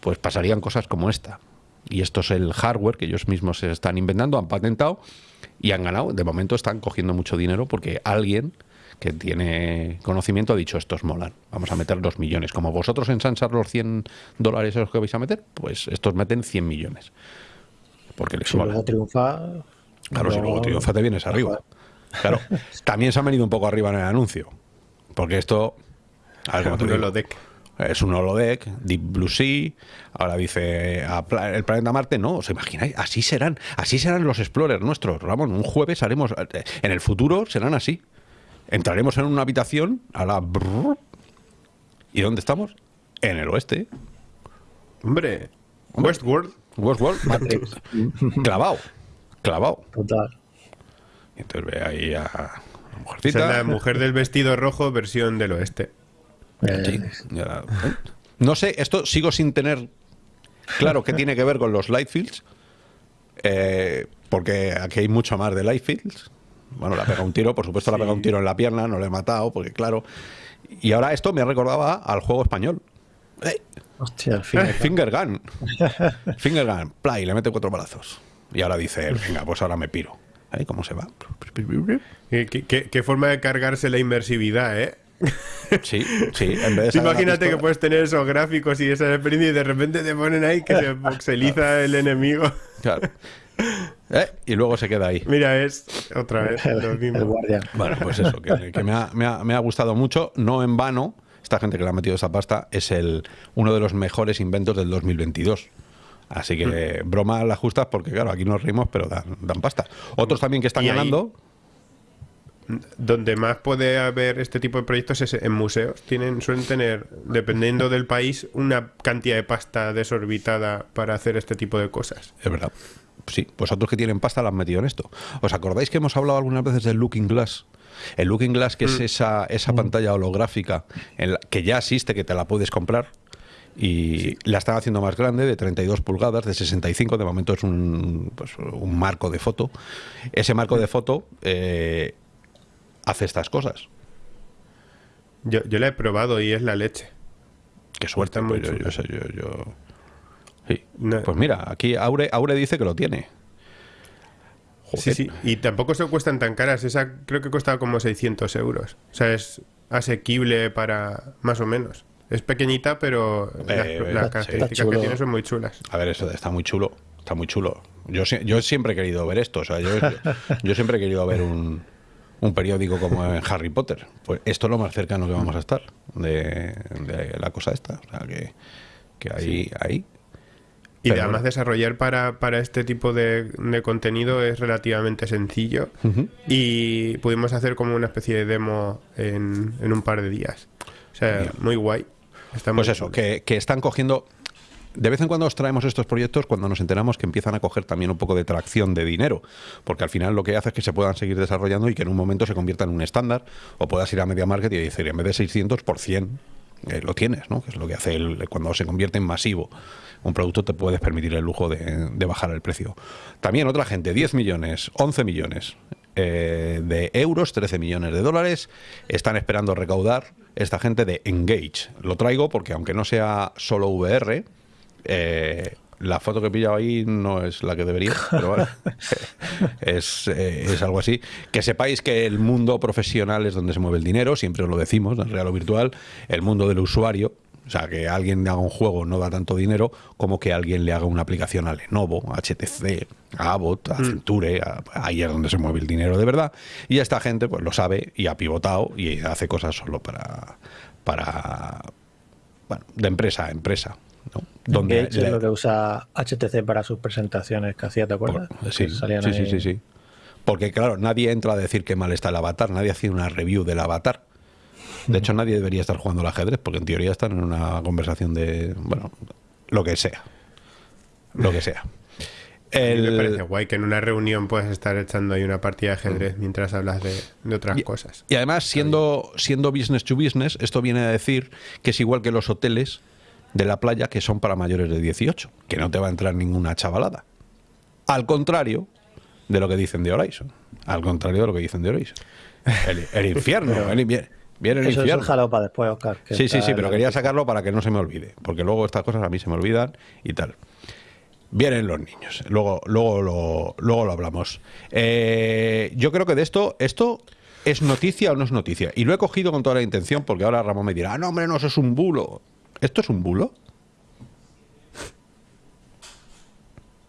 Pues pasarían cosas como esta. Y esto es el hardware que ellos mismos se están inventando, han patentado y han ganado. De momento están cogiendo mucho dinero porque alguien que tiene conocimiento ha dicho estos molan. Vamos a meter dos millones. Como vosotros en Sansar los 100 dólares esos que vais a meter, pues estos meten 100 millones. Porque les Si mola. luego triunfa. Claro, si luego triunfa te vienes arriba. Claro, también se han venido un poco arriba en el anuncio. Porque esto. A ver, ¿cómo te Un holodeck. Es un holodeck, Deep Blue Sea. Ahora dice a pla- el planeta Marte. No, ¿os imagináis? Así serán. Así serán los explorers nuestros. Ramón, un jueves haremos. eh, En el futuro serán así. Entraremos en una habitación a la. brrr, ¿Y dónde estamos? En el oeste. Hombre, Westworld. Westworld. Clavado. Clavado. Total. Y entonces ve ahí a la Esa es mujercita. la mujer del vestido rojo, versión del oeste. Eh, Sí, No sé, esto sigo sin tener claro qué tiene que ver con los light fields. eh, porque aquí hay mucho más de light fields. Bueno, le ha pegado un tiro, por supuesto le ha pegado un tiro en la pierna, no le he matado, porque claro. Y ahora esto me recordaba al juego español. Eh, Hostia, Eh, fin. Finger gun. Finger gun. Play, le mete cuatro balazos. Y ahora dice él, venga, pues ahora me piro. ¿Ahí cómo se va? ¿Qué, qué- qué- qué forma de cargarse la inmersividad, ¿eh? Sí, sí. En vez de Imagínate que pistola- puedes tener esos gráficos y esa experiencia y de repente te ponen ahí que se voxeliza el enemigo. Claro. Eh, Y luego se queda ahí. Mira, es otra vez lo El mismo. guardián. Bueno, pues eso, que, que me, ha, me ha- me ha gustado mucho, no en vano. Esta gente que le ha metido esa pasta es el uno de los mejores inventos del 2022. Así que Mm. broma las justas porque, claro, aquí nos reímos, pero dan, dan pasta. Otros también que están ahí- ganando. Donde más puede haber este tipo de proyectos es en museos. Tienen, suelen tener, dependiendo del país, una cantidad de pasta desorbitada para hacer este tipo de cosas. Es verdad. Sí, pues otros que tienen pasta la han metido en esto. ¿Os acordáis que hemos hablado algunas veces del Looking Glass? El Looking Glass, que es esa, esa pantalla holográfica en la- que ya existe, que te la puedes comprar. Y la están haciendo más grande, de 32 pulgadas, de 65, de momento es un, pues, un marco de foto. Ese marco de foto eh, hace estas cosas. Yo, yo la he probado y es la leche. Qué suerte, pues yo, yo chula. sé, yo- yo- Sí. No- Pues mira, aquí Aure, Aure dice que lo tiene. Sí, sí. Y tampoco se cuestan tan caras. Esa creo que cuesta como 600 euros. O sea, es asequible para más o menos. Es pequeñita, pero las, Eh, características que tiene son muy chulas. A ver, eso está muy chulo. Está muy chulo. Yo, yo siempre he querido ver esto. O sea, yo, yo siempre he querido ver un, un periódico como en Harry Potter. Pues esto es lo más cercano que vamos a estar de, de la cosa esta. O sea, que, que ahí, ahí. Y Pero además desarrollar para, para este tipo de, de contenido es relativamente sencillo. Y pudimos hacer como una especie de demo en, en un par de días. O sea, muy guay. Está Pues eso, que, que están cogiendo. De vez en cuando os traemos estos proyectos cuando nos enteramos que empiezan a coger también un poco de tracción de dinero, porque al final lo que hace es que se puedan seguir desarrollando y que en un momento se convierta en un estándar, o puedas ir a Media Market y decir, en vez de 600 por 100, eh, lo tienes, ¿no? Que es lo que hace el- cuando se convierte en masivo. Un producto te puedes permitir el lujo de, de bajar el precio. También otra gente, 10 millones, 11 millones eh, de euros, 13 millones de dólares, están esperando recaudar esta gente de Engage. Lo traigo porque aunque no sea solo VR, eh, la foto que he pillado ahí no es la que debería, pero vale. es, eh, es algo así. Que sepáis que el mundo profesional es donde se mueve el dinero, siempre os lo decimos, en real o virtual, el mundo del usuario. O sea, que alguien haga un juego no da tanto dinero como que alguien le haga una aplicación a Lenovo, a HTC, a Abbott, a Centure, a- ahí es donde se mueve el dinero de verdad. Y esta gente pues lo sabe y ha pivotado y hace cosas solo para, para bueno, de empresa a empresa. ¿no? Donde Engage le- es lo que usa HTC para sus presentaciones que hacía, ¿te acuerdas? por- sí, sí, sí, ahí- sí, sí. Porque claro, nadie entra a decir que mal está el avatar, nadie hace una review del avatar. De hecho, nadie debería estar jugando al ajedrez, porque en teoría están en una conversación de, bueno, lo que sea. Lo que sea. A mí me El- parece guay que en una reunión puedas estar echando ahí una partida de ajedrez mientras hablas de, de otras Y- cosas. Y además, siendo, siendo business to business, esto viene a decir que es igual que los hoteles de la playa que son para mayores de 18, que no te va a entrar ninguna chavalada. Al contrario de lo que dicen de Horizon. Al contrario de lo que dicen de Horizon. El, el infierno. el invier- viene el Eso es infierno. un jaleo para después, Oscar. que Sí, sí, sí, pero quería sacarlo para que no se me olvide, porque luego estas cosas a mí se me olvidan y tal. Vienen los niños, luego, luego, lo, luego lo hablamos. Eh, yo creo que de esto, esto es noticia o no es noticia. Y lo he cogido con toda la intención, porque ahora Ramón me dirá, ah, no, hombre, no, eso es un bulo. ¿Esto es un bulo?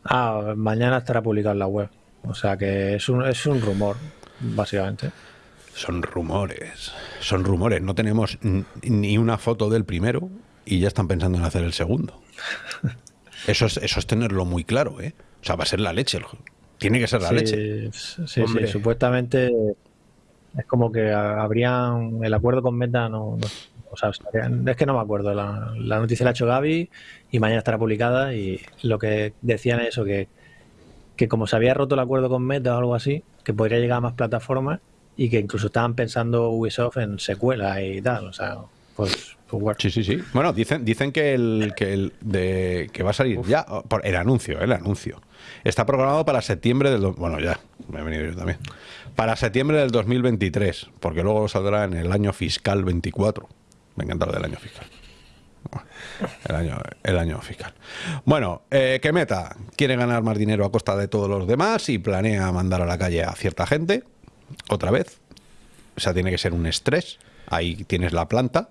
Ah, mañana estará publicado en la web. O sea que es un, es un rumor, básicamente. Son rumores, son rumores. No tenemos ni una foto del primero y ya están pensando en hacer el segundo. Eso es, eso es tenerlo muy claro, ¿eh? O sea, va a ser la leche. Tiene que ser la sí, leche. Sí, sí, supuestamente es como que habrían el acuerdo con Meta no, no- o sea, es que no me acuerdo la, la noticia la ha hecho Gaby y mañana estará publicada y lo que decían es eso que, que como se había roto el acuerdo con Meta o algo así que podría llegar a más plataformas y que incluso estaban pensando Ubisoft en secuelas y tal o sea pues, pues bueno Sí, sí, sí. Bueno, dicen, dicen que el que el de que va a salir ya por el anuncio, el anuncio. Está programado para septiembre del bueno, ya, me he venido yo también. Para septiembre del 2023, porque luego saldrá en el año fiscal 24. Me encanta lo del año fiscal. El año, el año fiscal. Bueno, eh, que Meta quiere ganar más dinero a costa de todos los demás y planea mandar a la calle a cierta gente, otra vez. O sea, tiene que ser un estrés. Ahí tienes la planta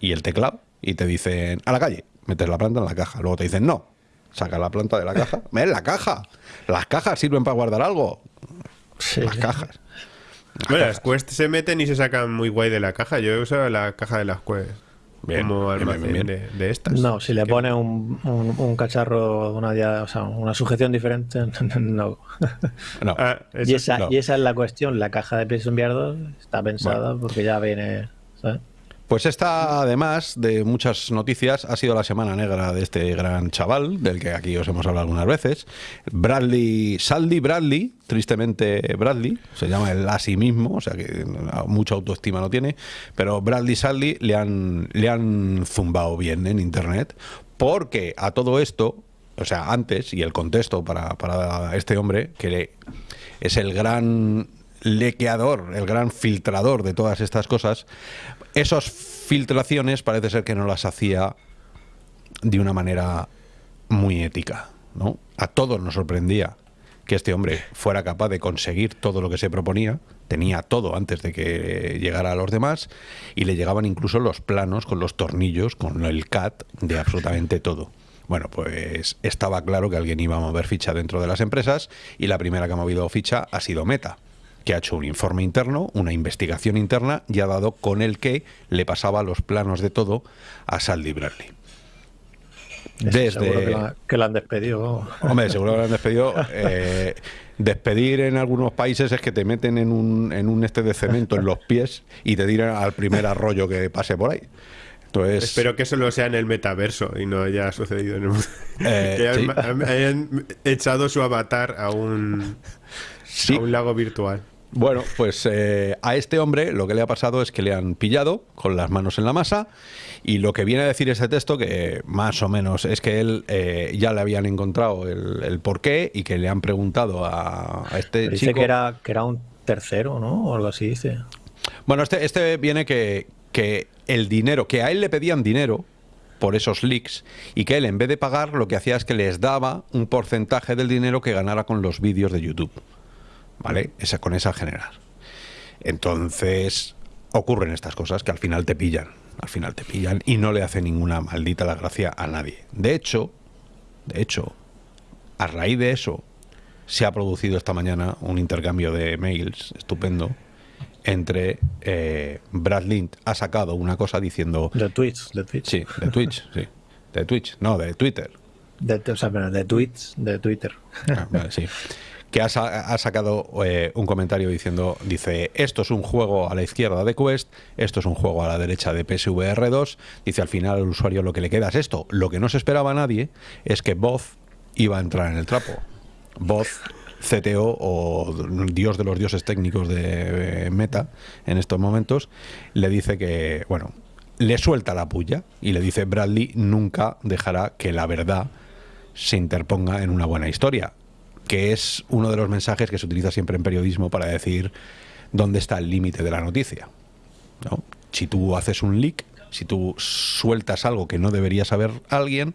y el teclado y te dicen a la calle, metes la planta en la caja. Luego te dicen no, saca la planta de la caja. ¡Ven la caja! Las cajas sirven para guardar algo. Sí. Las cajas. Bueno, las Quest se meten y se sacan muy guay de la caja. Yo he usado la caja de las Quest Bien, como bien, bien, almacén bien. De, de estas. No, si le Que- pones un, un, un cacharro, una, o sea, una sujeción diferente, no. No. Ah, eso y, esa, no. y esa es la cuestión. La caja de PlayStation VR 2 está pensada porque ya viene. ¿sabes? Pues esta, además de muchas noticias, ha sido la semana negra de este gran chaval, del que aquí os hemos hablado algunas veces. Bradley, Saldi Bradley, tristemente Bradley, se llama él a sí mismo, o sea que mucha autoestima no tiene, pero Bradley Saldi le han, le han zumbado bien en internet, porque a todo esto, o sea, antes, y el contexto para, para este hombre, que es el gran lequeador, el gran filtrador de todas estas cosas, esas filtraciones parece ser que no las hacía de una manera muy ética, ¿no? A todos nos sorprendía que este hombre fuera capaz de conseguir todo lo que se proponía, tenía todo antes de que llegara a los demás y le llegaban incluso los planos con los tornillos, con el CAT de absolutamente todo. Bueno, pues estaba claro que alguien iba a mover ficha dentro de las empresas y la primera que ha movido ficha ha sido Meta, que ha hecho un informe interno, una investigación interna y ha dado con el que le pasaba los planos de todo a Saldi Bradley. Ese Seguro que la, que la han despedido. Hombre, seguro que lo han despedido. Eh, despedir en algunos países es que te meten en un, en un este de cemento en los pies y te tiran al primer arroyo que pase por ahí. Entonces, Espero que solo sea en el metaverso y no haya sucedido en el mundo. Eh, que sí. hayan, hayan echado su avatar a un, Sí. a un lago virtual. Bueno, pues eh, a este hombre lo que le ha pasado es que le han pillado con las manos en la masa y lo que viene a decir ese texto, que más o menos es que él eh, ya le habían encontrado el, el porqué y que le han preguntado a, a este Pero dice chico... que era, que era un tercero, ¿no? O algo así dice. Bueno, este, este viene que, que el dinero, que a él le pedían dinero por esos leaks y que él en vez de pagar lo que hacía es que les daba un porcentaje del dinero que ganara con los vídeos de YouTube. ¿Vale? Esa, con esa general. Entonces ocurren estas cosas que al final te pillan. Al final te pillan y no le hace ninguna maldita la gracia a nadie. De hecho, de hecho, a raíz de eso se ha producido esta mañana un intercambio de mails estupendo entre eh, Brad Lind ha sacado una cosa diciendo De Twitch, de Twitch. sí de Twitch sí de Twitch no de Twitter De, o sea, pero de tweets de Twitter. Ah, vale, sí que ha, sa- ha sacado eh, un comentario diciendo dice esto es un juego a la izquierda de Quest esto es un juego a la derecha de PSVR 2 dice al final al usuario lo que le queda es esto. Lo que no se esperaba nadie es que Boz iba a entrar en el trapo. Boz CTO o dios de los dioses técnicos de eh, Meta en estos momentos le dice que bueno le suelta la puya y le dice Bradley nunca dejará que la verdad se interponga en una buena historia, que es uno de los mensajes que se utiliza siempre en periodismo para decir dónde está el límite de la noticia. ¿no? Si tú haces un leak, si tú sueltas algo que no debería saber alguien,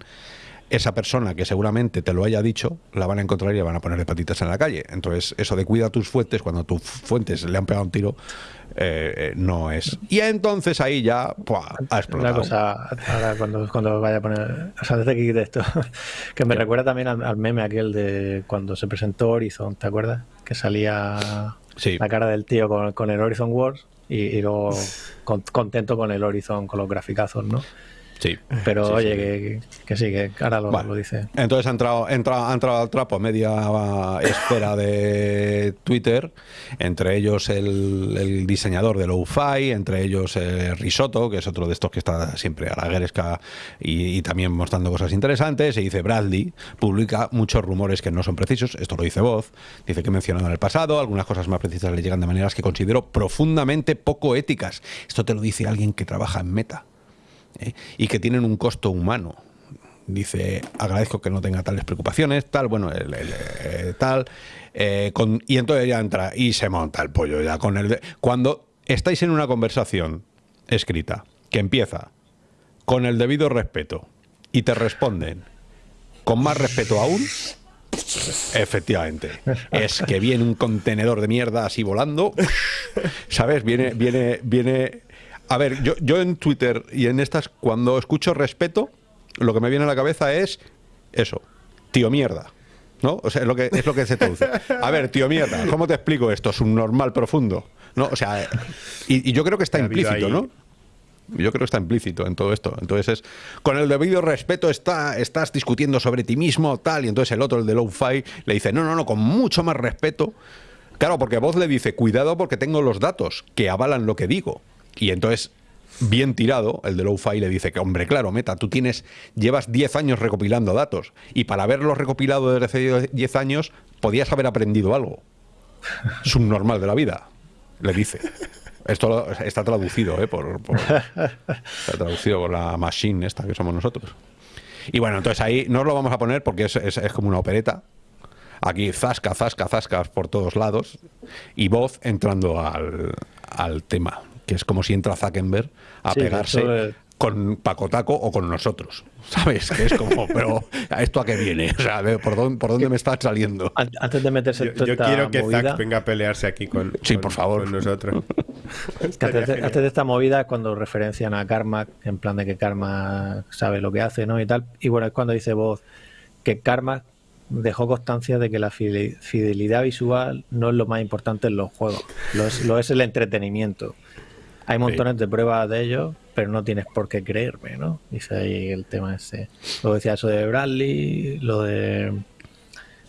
esa persona que seguramente te lo haya dicho, la van a encontrar y le van a poner de patitas en la calle. Entonces, eso de cuida tus fuentes, cuando tus fuentes le han pegado un tiro, eh, eh, no es. Y entonces ahí ya ¡pua! ha explotado. Una cosa, ahora cuando, cuando vaya a poner, o sea, desde que quite esto, que me recuerda también al, al meme aquel de cuando se presentó Horizon, ¿te acuerdas? Que salía Sí. la cara del tío con, con el Horizon Wars y, y luego con- contento con el Horizon, con los graficazos, ¿no? Sí. Pero Sí, oye, sí. Que, que sí, que ahora lo, Bueno, lo dice. Entonces ha entrado, entra- ha entrado al trapo media esfera de Twitter, entre ellos el, el diseñador de Lo-Fi, entre ellos eh, Risotto, que es otro de estos que está siempre a la gueresca y, y también mostrando cosas interesantes. Y dice Bradley, publica muchos rumores que no son precisos, esto lo dice Voz, dice que he mencionado en el pasado, algunas cosas más precisas le llegan de maneras que considero profundamente poco éticas. Esto te lo dice alguien que trabaja en Meta. ¿Eh? y que tienen un costo humano. Dice, agradezco que no tenga tales preocupaciones, tal, bueno, el- eh, tal. eh, y entonces ya entra y se monta el pollo ya con el... cuando estáis en una conversación escrita que empieza con el debido respeto y te responden con más respeto aún, efectivamente, es que viene un contenedor de mierda así volando, ¿sabes? Viene, viene, viene... A ver, yo, yo en Twitter y en estas, cuando escucho respeto, lo que me viene a la cabeza es eso, tío mierda. ¿No? O sea, es lo que, es lo que se traduce. A ver, tío mierda, ¿cómo te explico esto? Es un normal profundo. ¿No? O sea, y, y yo creo que está implícito, ¿no? Yo creo que está implícito en todo esto. Entonces es, con el debido respeto está, estás discutiendo sobre ti mismo, tal, y entonces el otro, el de Low-Fi, le dice, no, no, no, con mucho más respeto. Claro, porque voz le dice, cuidado porque tengo los datos que avalan lo que digo. Y entonces, bien tirado, el de Low-Fi le dice que, hombre, claro, Meta, tú tienes, llevas 10 años recopilando datos. Y para haberlos recopilado desde hace 10 años, podías haber aprendido algo. Subnormal de la vida, le dice. Esto está traducido, ¿eh? Por, por- está traducido por la machine esta que somos nosotros. Y bueno, entonces ahí no lo vamos a poner porque es, es- es como una opereta. Aquí zasca, zasca, zascas por todos lados. Y voz entrando al, al tema. Que es como si entra Zuckerberg a Sí, pegarse eh, con Pacotaco o con nosotros. ¿Sabes? Que es como, pero ¿a esto a qué viene? O sea, ¿por dónde, por dónde me estás saliendo? An- Antes de meterse Yo, yo esta quiero que movida, Zack venga a pelearse aquí con, Sí, con- por favor. con nosotros. que antes, de, antes de esta movida es cuando referencian a Karma, en plan de que Karma sabe lo que hace, ¿no? Y tal. Y bueno, es cuando dice voz que Karma dejó constancia de que la fide- fidelidad visual no es lo más importante en los juegos, lo es, lo es el entretenimiento. Hay montones de pruebas de ello, pero no tienes por qué creerme, ¿no? Dice ahí el tema ese. Luego decía eso de Bradley, lo de...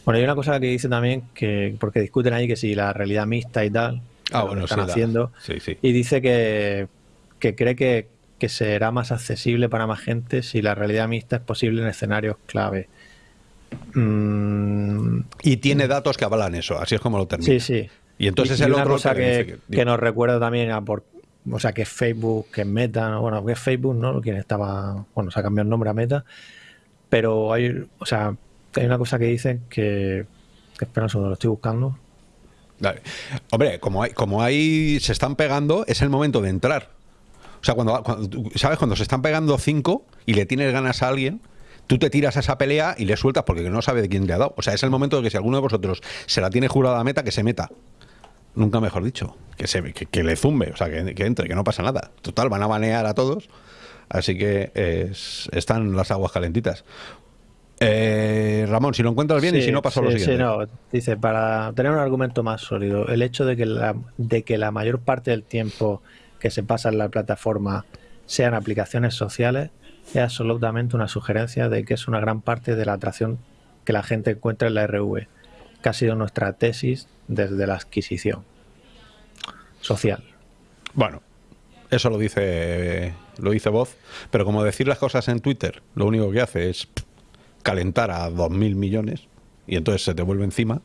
Bueno, hay una cosa que dice también, que porque discuten ahí que si la realidad mixta y tal, Ah, lo que bueno, están sí, haciendo, sí, sí. y dice que, que cree que, que será más accesible para más gente si la realidad mixta es posible en escenarios clave. Mm, Y tiene datos que avalan eso, así es como lo termina. sí, sí. Y entonces Y- el una otro cosa que que, que nos recuerda también a por, o sea, que Facebook, que Meta, ¿no? bueno, que Facebook, ¿no? Quien estaba, bueno, se ha cambiado el nombre a Meta, pero hay, o sea, hay una cosa que dicen que, que espera un lo estoy buscando. Dale. Hombre, como hay, como hay, se están pegando, es el momento de entrar. O sea, cuando, cuando- ¿sabes? Cuando se están pegando cinco y le tienes ganas a alguien, tú te tiras a esa pelea y le sueltas porque no sabe de quién le ha dado. O sea, es el momento de que si alguno de vosotros se la tiene jurada a meta, que se meta. Nunca mejor dicho. Que, se, que, que le zumbe, o sea, que, que entre, que no pasa nada. Total, van a banear a todos. Así que es- están las aguas calentitas. Eh, Ramón, si lo encuentras bien y Sí, si no, paso a lo sí, siguiente. sí, no. Dice, para tener un argumento más sólido, el hecho de que, la, de que la mayor parte del tiempo que se pasa en la plataforma sean aplicaciones sociales es absolutamente una sugerencia de que es una gran parte de la atracción que la gente encuentra en la RV, que ha sido nuestra tesis desde la adquisición social. Bueno, eso lo dice lo dice voz, pero como decir las cosas en Twitter, lo único que hace es calentar a 2.000 millones y entonces se te vuelve encima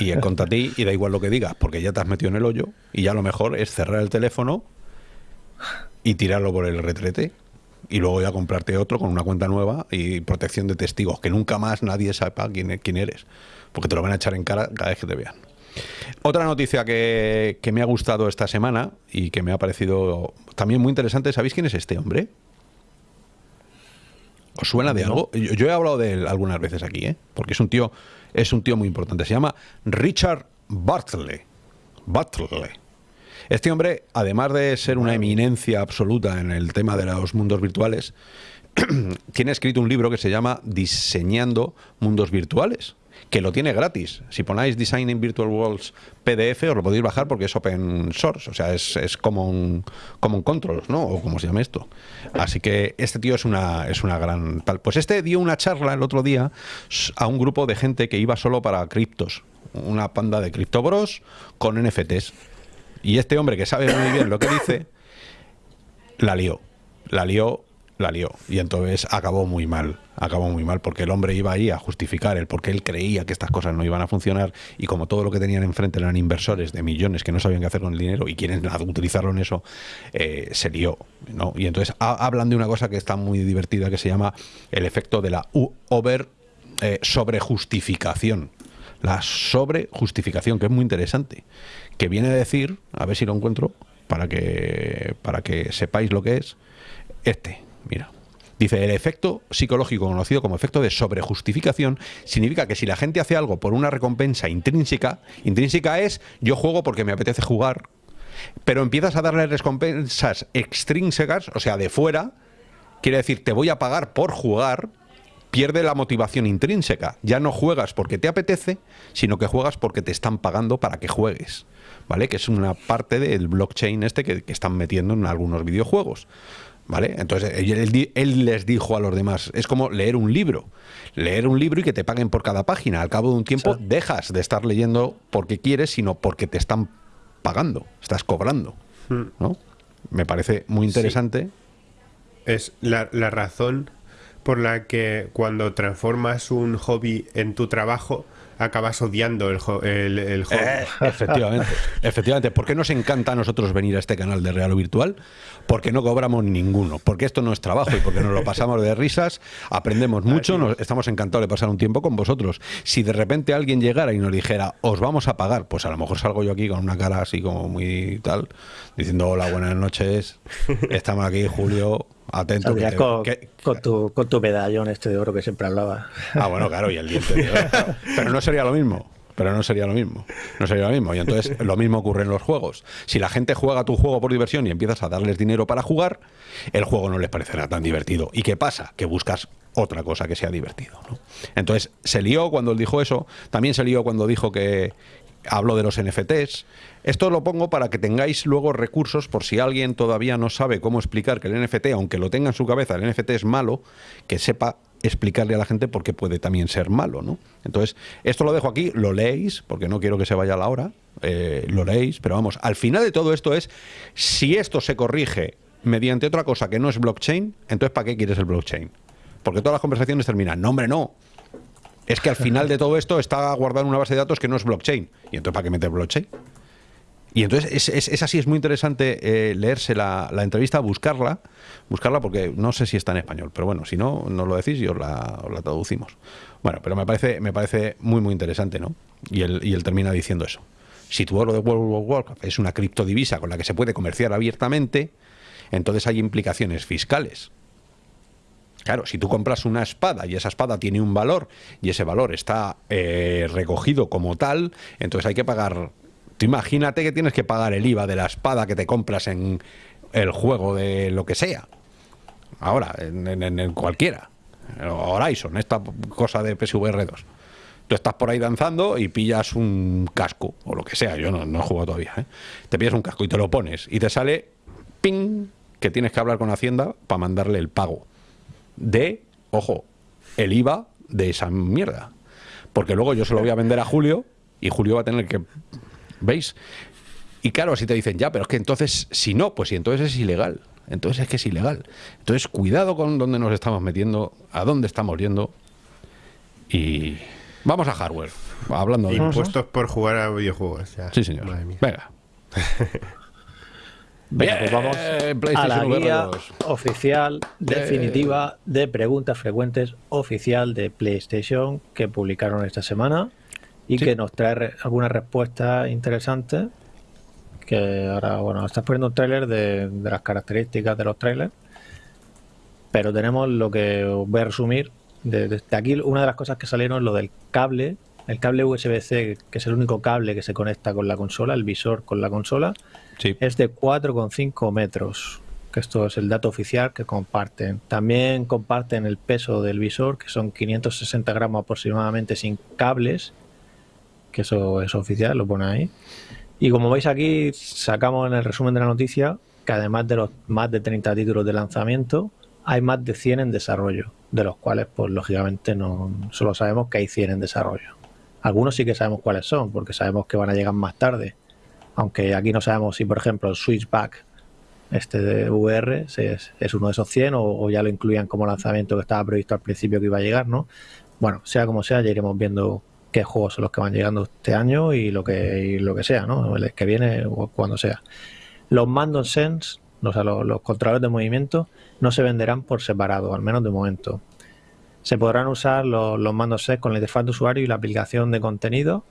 y es contra ti y da igual lo que digas porque ya te has metido en el hoyo y ya lo mejor es cerrar el teléfono y tirarlo por el retrete y luego ya comprarte otro con una cuenta nueva y protección de testigos, que nunca más nadie sepa quién, quién eres, porque te lo van a echar en cara cada vez que te vean. Otra noticia que, que me ha gustado esta semana y que me ha parecido también muy interesante, ¿sabéis quién es este hombre? ¿Os suena de No. algo? Yo, yo he hablado de él algunas veces aquí, ¿eh? porque es un tío, es un tío muy importante. Se llama Richard Bartley. Bartley. Este hombre, además de ser una eminencia absoluta en el tema de los mundos virtuales, tiene escrito un libro que se llama Diseñando Mundos Virtuales, que lo tiene gratis. Si ponéis Designing Virtual Worlds PDF, os lo podéis bajar porque es open source, o sea, es, es common, common controls, ¿no? O como se llama esto. Así que este tío es una, es una gran tal. Pues este dio una charla el otro día a un grupo de gente que iba solo para criptos, una panda de criptobros con NFTs. Y este hombre que sabe muy bien lo que dice, la lió. La lió, la lió. Y entonces acabó muy mal. Acabó muy mal porque el hombre iba ahí a justificar el por qué él creía que estas cosas no iban a funcionar y como todo lo que tenían enfrente eran inversores de millones que no sabían qué hacer con el dinero y quieren utilizarlo en eso, eh, se lió. ¿no? Y entonces ha- hablan de una cosa que está muy divertida que se llama el efecto de la over eh, sobrejustificación. La sobrejustificación, que es muy interesante. Que viene a decir, a ver si lo encuentro, para que, para que sepáis lo que es, este, mira. Dice, el efecto psicológico conocido como efecto de sobrejustificación significa que si la gente hace algo por una recompensa intrínseca, intrínseca es yo juego porque me apetece jugar, pero empiezas a darle recompensas extrínsecas, o sea, de fuera, quiere decir, te voy a pagar por jugar, pierde la motivación intrínseca. Ya no juegas porque te apetece, sino que juegas porque te están pagando para que juegues. ¿Vale? Que es una parte del blockchain este que, que están metiendo en algunos videojuegos. ¿Vale? Entonces él, les dijo a los demás, es como leer un libro, leer un libro y que te paguen por cada página. Al cabo de un tiempo dejas de estar leyendo porque quieres, sino porque te están pagando, estás cobrando. Hmm. ¿no? Me parece muy interesante. Es la, la razón por la que cuando transformas un hobby en tu trabajo, acabas odiando el, el, juego. Eh, efectivamente, efectivamente. ¿Por qué nos encanta a nosotros venir a este canal de Real o Virtual? Porque no cobramos ninguno, porque esto no es trabajo y porque nos lo pasamos de risas, aprendemos mucho, nos, estamos encantados de pasar un tiempo con vosotros. Si de repente alguien llegara y nos dijera, os vamos a pagar, pues a lo mejor salgo yo aquí con una cara así como muy tal, diciendo hola, buenas noches, estamos aquí, Julio, Atento. con, tu, con tu medallón este de oro que siempre hablaba. Ah, bueno, claro, y el diente de oro. Pero no sería lo mismo. Pero no sería lo mismo. No sería lo mismo. Y entonces lo mismo ocurre en los juegos. Si la gente juega tu juego por diversión y empiezas a darles dinero para jugar, el juego no les parecerá tan divertido. ¿Y qué pasa? Que buscas otra cosa que sea divertido. Entonces se lió cuando él dijo eso. También se lió cuando dijo que, hablo de los NFTs. Esto lo pongo para que tengáis luego recursos por si alguien todavía no sabe cómo explicar que el NFT, aunque lo tenga en su cabeza, el NFT es malo, que sepa explicarle a la gente por qué puede también ser malo, ¿no? Entonces, esto lo dejo aquí, lo leéis, porque no quiero que se vaya la hora, eh, lo leéis, pero vamos, al final de todo esto es, si esto se corrige mediante otra cosa que no es blockchain, entonces ¿para qué quieres el blockchain? Porque todas las conversaciones terminan, no hombre, no, es que al final de todo esto está guardado en una base de datos que no es blockchain. ¿Y entonces para qué meter blockchain? Y entonces es, así, es muy interesante eh, leerse la, entrevista, buscarla, buscarla porque no sé si está en español, pero bueno, si no, nos lo decís y os la, traducimos. Bueno, pero me parece, me parece muy, muy interesante, ¿no? Y él, y él termina diciendo eso. Si tu oro de World of Warcraft es una criptodivisa con la que se puede comerciar abiertamente, entonces hay implicaciones fiscales. Claro, si tú compras una espada y esa espada tiene un valor y ese valor está eh, recogido como tal, entonces hay que pagar. Tú imagínate que tienes que pagar el IVA de la espada que te compras en el juego de lo que sea. Ahora, en, cualquiera. Horizon, esta cosa de PSVR 2. Tú estás por ahí danzando y pillas un casco o lo que sea. Yo no, no he jugado todavía. ¿eh? Te pillas un casco y te lo pones y te sale ping que tienes que hablar con Hacienda para mandarle el pago de, ojo, el IVA de esa mierda. Porque luego yo se lo voy a vender a Julio y Julio va a tener que... ¿Veis? Y claro, si te dicen, ya, pero es que entonces, si no, pues si entonces es ilegal. Entonces es que es ilegal. Entonces, cuidado con dónde nos estamos metiendo, a dónde estamos yendo. Y vamos a hardware. Hablando de impuestos por jugar a videojuegos. Sí, señor. Venga. pues vamos a la guía oficial definitiva de preguntas frecuentes oficial de PlayStation que publicaron esta semana y que nos trae algunas respuestas interesantes que ahora, bueno, estás poniendo un tráiler de, las características de los trailers pero tenemos lo que os voy a resumir de, aquí una de las cosas que salieron es lo del cable el cable USB-C que es el único cable que se conecta con la consola el visor con la consola es de 4,5 metros. Que esto es el dato oficial que comparten. También comparten el peso del visor, que son 560 gramos aproximadamente sin cables. Que eso es oficial, lo pone ahí. Y como veis aquí, sacamos en el resumen de la noticia que además de los más de 30 títulos de lanzamiento, hay más de 100 en desarrollo, de los cuales, pues lógicamente, no solo sabemos que hay 100 en desarrollo. Algunos sí que sabemos cuáles son, porque sabemos que van a llegar más tarde aunque aquí no sabemos si, por ejemplo, el switchback este de VR es, uno de esos 100 o, ya lo incluían como lanzamiento que estaba previsto al principio que iba a llegar, ¿no? Bueno, sea como sea, ya iremos viendo qué juegos son los que van llegando este año y lo que, lo que sea, ¿no? El que viene o cuando sea. Los mandos Sense, o sea, los, controladores de movimiento, no se venderán por separado, al menos de momento. Se podrán usar los, los mandos Sense con la interfaz de usuario y la aplicación de contenido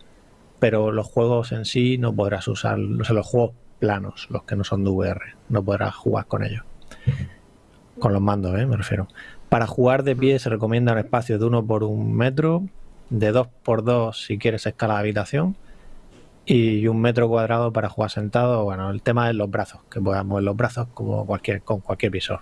pero los juegos en sí no podrás usar, o sea, los juegos planos, los que no son de VR, no podrás jugar con ellos. Con los mandos, ¿eh? me refiero. Para jugar de pie se recomienda un espacio de 1 por 1 metro, de 2 por 2 si quieres escala de habitación y un metro cuadrado para jugar sentado. Bueno, el tema es los brazos, que puedas mover los brazos como cualquier, con cualquier visor.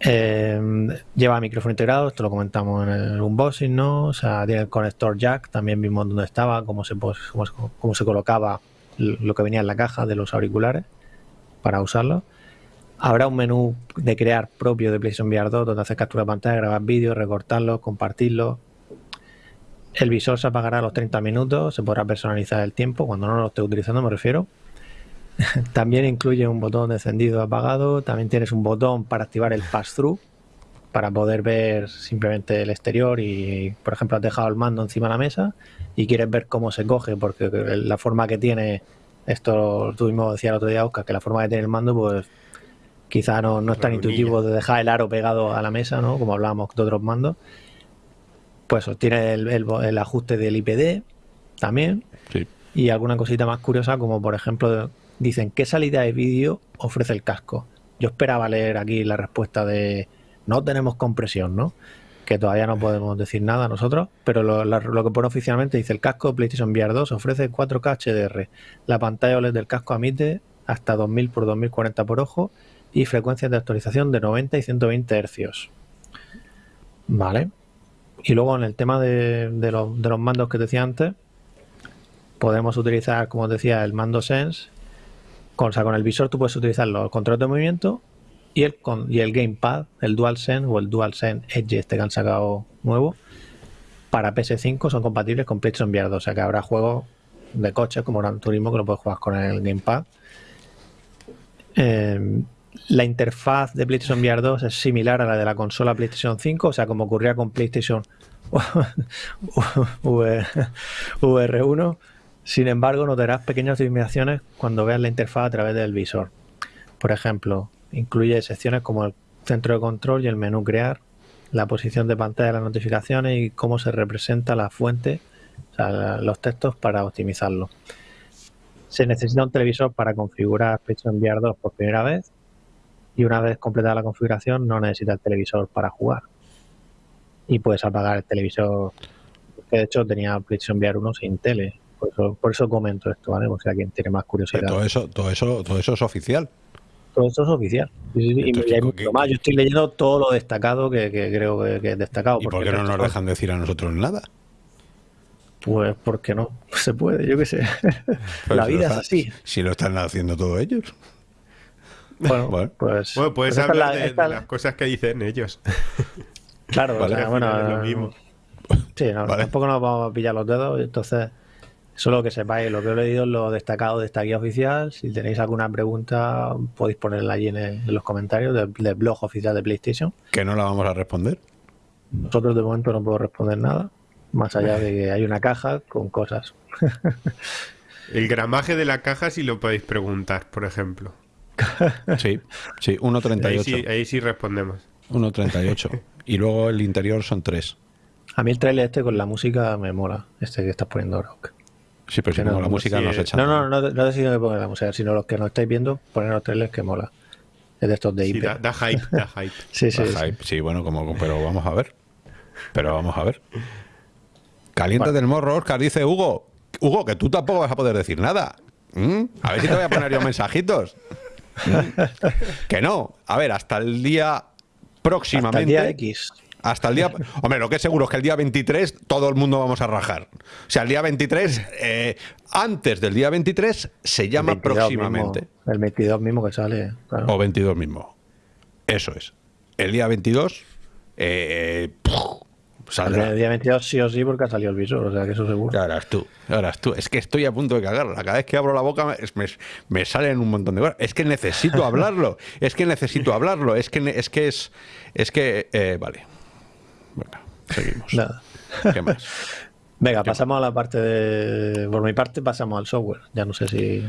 Eh, lleva micrófono integrado, esto lo comentamos en el unboxing, ¿no? O sea, tiene el conector jack, también vimos dónde estaba, cómo se, cómo, se colocaba lo que venía en la caja de los auriculares para usarlo. Habrá un menú de crear propio de PlayStation VR 2 donde hacer captura de pantalla, grabar vídeos, recortarlo, compartirlo. El visor se apagará a los 30 minutos, se podrá personalizar el tiempo cuando no lo esté utilizando, me refiero. también incluye un botón de encendido apagado, también tienes un botón para activar el pass-through para poder ver simplemente el exterior y, por ejemplo, has dejado el mando encima de la mesa y quieres ver cómo se coge, porque la forma que tiene, esto tú mismo decías el otro día, Oscar, que la forma que tiene el mando, pues Quizá no, no es tan intuitivo de dejar el aro pegado a la mesa, ¿no? Como hablábamos de otros mandos. Pues tiene el, ajuste del IPD también. Y alguna cosita más curiosa, como por ejemplo, dicen, ¿qué salida de vídeo ofrece el casco? Yo esperaba leer aquí la respuesta de no tenemos compresión, ¿no? Que todavía no podemos decir nada nosotros, pero lo, lo que pone oficialmente dice el casco PlayStation VR 2 ofrece 4K HDR. La pantalla OLED del casco admite hasta 2000 x 2040 por ojo y frecuencias de actualización de 90 y 120 Hz. Vale. Y luego en el tema de, los, mandos que decía antes, podemos utilizar, como decía, el mando Sense. Con, con el visor tú puedes utilizar los controles de movimiento y el, con, y el gamepad, el DualSense o el DualSense Edge este que han sacado nuevo, para PS5 son compatibles con PlayStation VR 2. O sea que habrá juegos de coches como Gran Turismo que lo puedes jugar con el gamepad. Eh, la interfaz de PlayStation VR 2 es similar a la de la consola PlayStation 5, o sea, como ocurría con PlayStation VR1. Sin embargo, notarás pequeñas limitaciones cuando veas la interfaz a través del visor. Por ejemplo, incluye secciones como el centro de control y el menú crear, la posición de pantalla de las notificaciones y cómo se representa la fuente, o sea, los textos para optimizarlo. Se necesita un televisor para configurar PlayStation VR 2 por primera vez y una vez completada la configuración no necesita el televisor para jugar. Y puedes apagar el televisor, que de hecho tenía PlayStation VR 1 sin tele. Por eso, comento esto, ¿vale? O sea, quien tiene más curiosidad. todo eso, todo eso, todo eso es oficial. Todo eso es oficial. Y, hay mucho más. Yo estoy leyendo todo lo destacado que, creo que, es destacado. ¿Y por qué no nos dejan decir a nosotros nada? Pues porque no se puede, yo qué sé. Pues la vida es así. Si lo están haciendo todos ellos. Bueno, pues. Bueno, puedes pues hablar de, las cosas que dicen ellos. Claro, bueno. Lo mismo. Sí, tampoco nos vamos a pillar los dedos, entonces. Solo que sepáis, lo que he leído es lo destacado de esta guía oficial. Si tenéis alguna pregunta, podéis ponerla allí en, los comentarios del, blog oficial de PlayStation. Que no la vamos a responder. Nosotros de momento no puedo responder nada, más allá de que hay una caja con cosas. El gramaje de la caja si lo podéis preguntar, por ejemplo. Sí, sí, 1.38. Ahí sí, ahí sí respondemos. 1.38. y luego el interior son 3. A mí el trailer este con la música me mola, este que estás poniendo ahora. Sí, pero si no, la música no se echa. No, no, no, no decido que ponga la música, sino los que no estáis viendo, poner los trailers que mola. Es de estos de IP. da, hype, da hype. sí, sí, sí. bueno, como, pero vamos a ver. Pero vamos a ver. Caliente del morro, Oscar, dice Hugo. Hugo, que tú tampoco vas a poder decir nada. ¿Mm? A ver si te voy a poner yo mensajitos. que no. A ver, hasta el día próximamente. Hasta el día X. Hasta el día. Hombre, lo que es seguro es que el día 23 todo el mundo vamos a rajar. O sea, el día 23, eh, antes del día 23, se llama próximamente. el 22 mismo que sale. O 22 mismo. Eso es. El día 22. Eh, el día 22 sí o sí porque ha salido el visor, o sea que eso seguro. Ya verás tú, ya tú. Es que estoy a punto de cagarla. Cada vez que abro la boca me, me, salen un montón de cosas. Es que necesito hablarlo. es que necesito hablarlo. Es que es que es, es que eh, vale. Bueno, seguimos. Nada. ¿Qué más? Venga, pasamos a la parte de. Por mi parte, pasamos al software. Ya no sé si.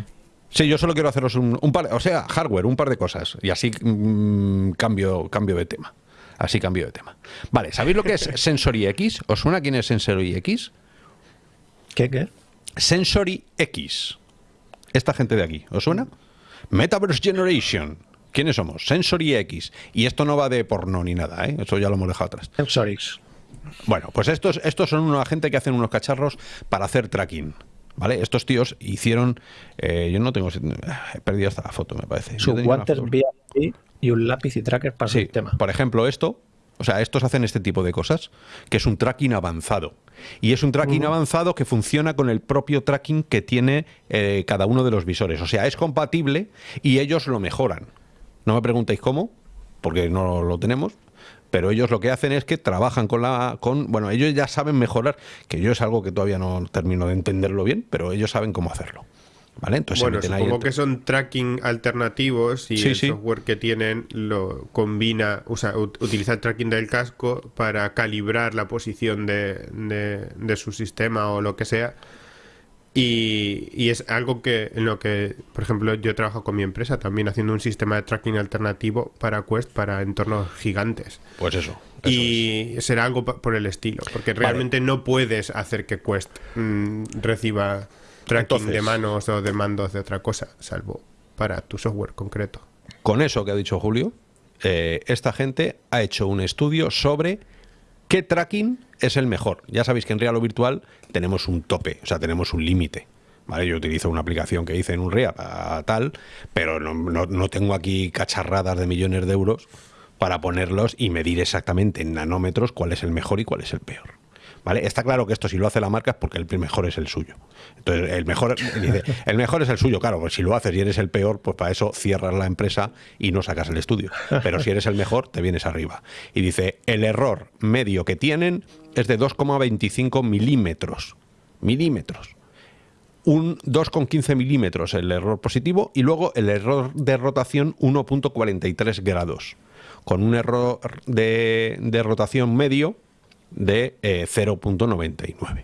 Sí, yo solo quiero haceros un, par, o sea, hardware, un par de cosas. Y así mm, cambio, cambio de tema. Así cambio de tema. Vale, ¿sabéis lo que es Sensory X? ¿Os suena quién es Sensory X? ¿Qué, qué? Sensory X. Esta gente de aquí, ¿os suena? Metaverse Generation. ¿Quiénes somos? Sensory X. Y esto no va de porno ni nada, ¿eh? Eso ya lo hemos dejado atrás. Sensorix. Bueno, pues estos, estos son una gente que hacen unos cacharros para hacer tracking. ¿Vale? Estos tíos hicieron. eh, yo no tengo. He perdido hasta la foto, me parece. Guantes foto. VIP y un lápiz y tracker para Sí, el sistema. por ejemplo, esto, o sea, estos hacen este tipo de cosas, que es un tracking avanzado. Y es un tracking avanzado que funciona con el propio tracking que tiene eh, cada uno de los visores. O sea, es compatible y ellos lo mejoran. No me preguntéis cómo, porque no lo tenemos. Pero ellos lo que hacen es que trabajan con la. con Bueno, ellos ya saben mejorar, que yo es algo que todavía no termino de entenderlo bien, pero ellos saben cómo hacerlo. ¿Vale? Entonces Bueno, supongo que son tracking alternativos y Sí, el sí. software que tienen lo combina, o sea, utiliza el tracking del casco para calibrar la posición de, de- de su sistema o lo que sea. Y, y es algo que en lo que, por ejemplo, yo trabajo con mi empresa también haciendo un sistema de tracking alternativo para Quest para entornos gigantes. Pues eso. eso es. Y será algo por el estilo, porque realmente no puedes hacer que Quest mm, reciba tracking Entonces- de manos o de mandos de otra cosa, salvo para tu software concreto. Con eso que ha dicho Julio, eh, esta gente ha hecho un estudio sobre qué tracking es el mejor. Ya sabéis que en Real o Virtual tenemos un tope, o sea, tenemos un límite. ¿Vale? Yo utilizo una aplicación que hice en un RIA para tal, pero no, no- no tengo aquí cacharradas de millones de euros para ponerlos y medir exactamente en nanómetros cuál es el mejor y cuál es el peor. ¿Vale? Está claro que esto si lo hace la marca es porque el mejor es el suyo. Entonces, el mejor, el mejor es el suyo, claro, pues si lo haces y eres el peor, pues para eso cierras la empresa y no sacas el estudio. Pero si eres el mejor, te vienes arriba. Y dice, el error medio que tienen es de 2,25 milímetros. Milímetros. Un 2,15 milímetros el error positivo y luego el error de rotación 1,43 grados. Con un error de rotación medio de eh, 0.99.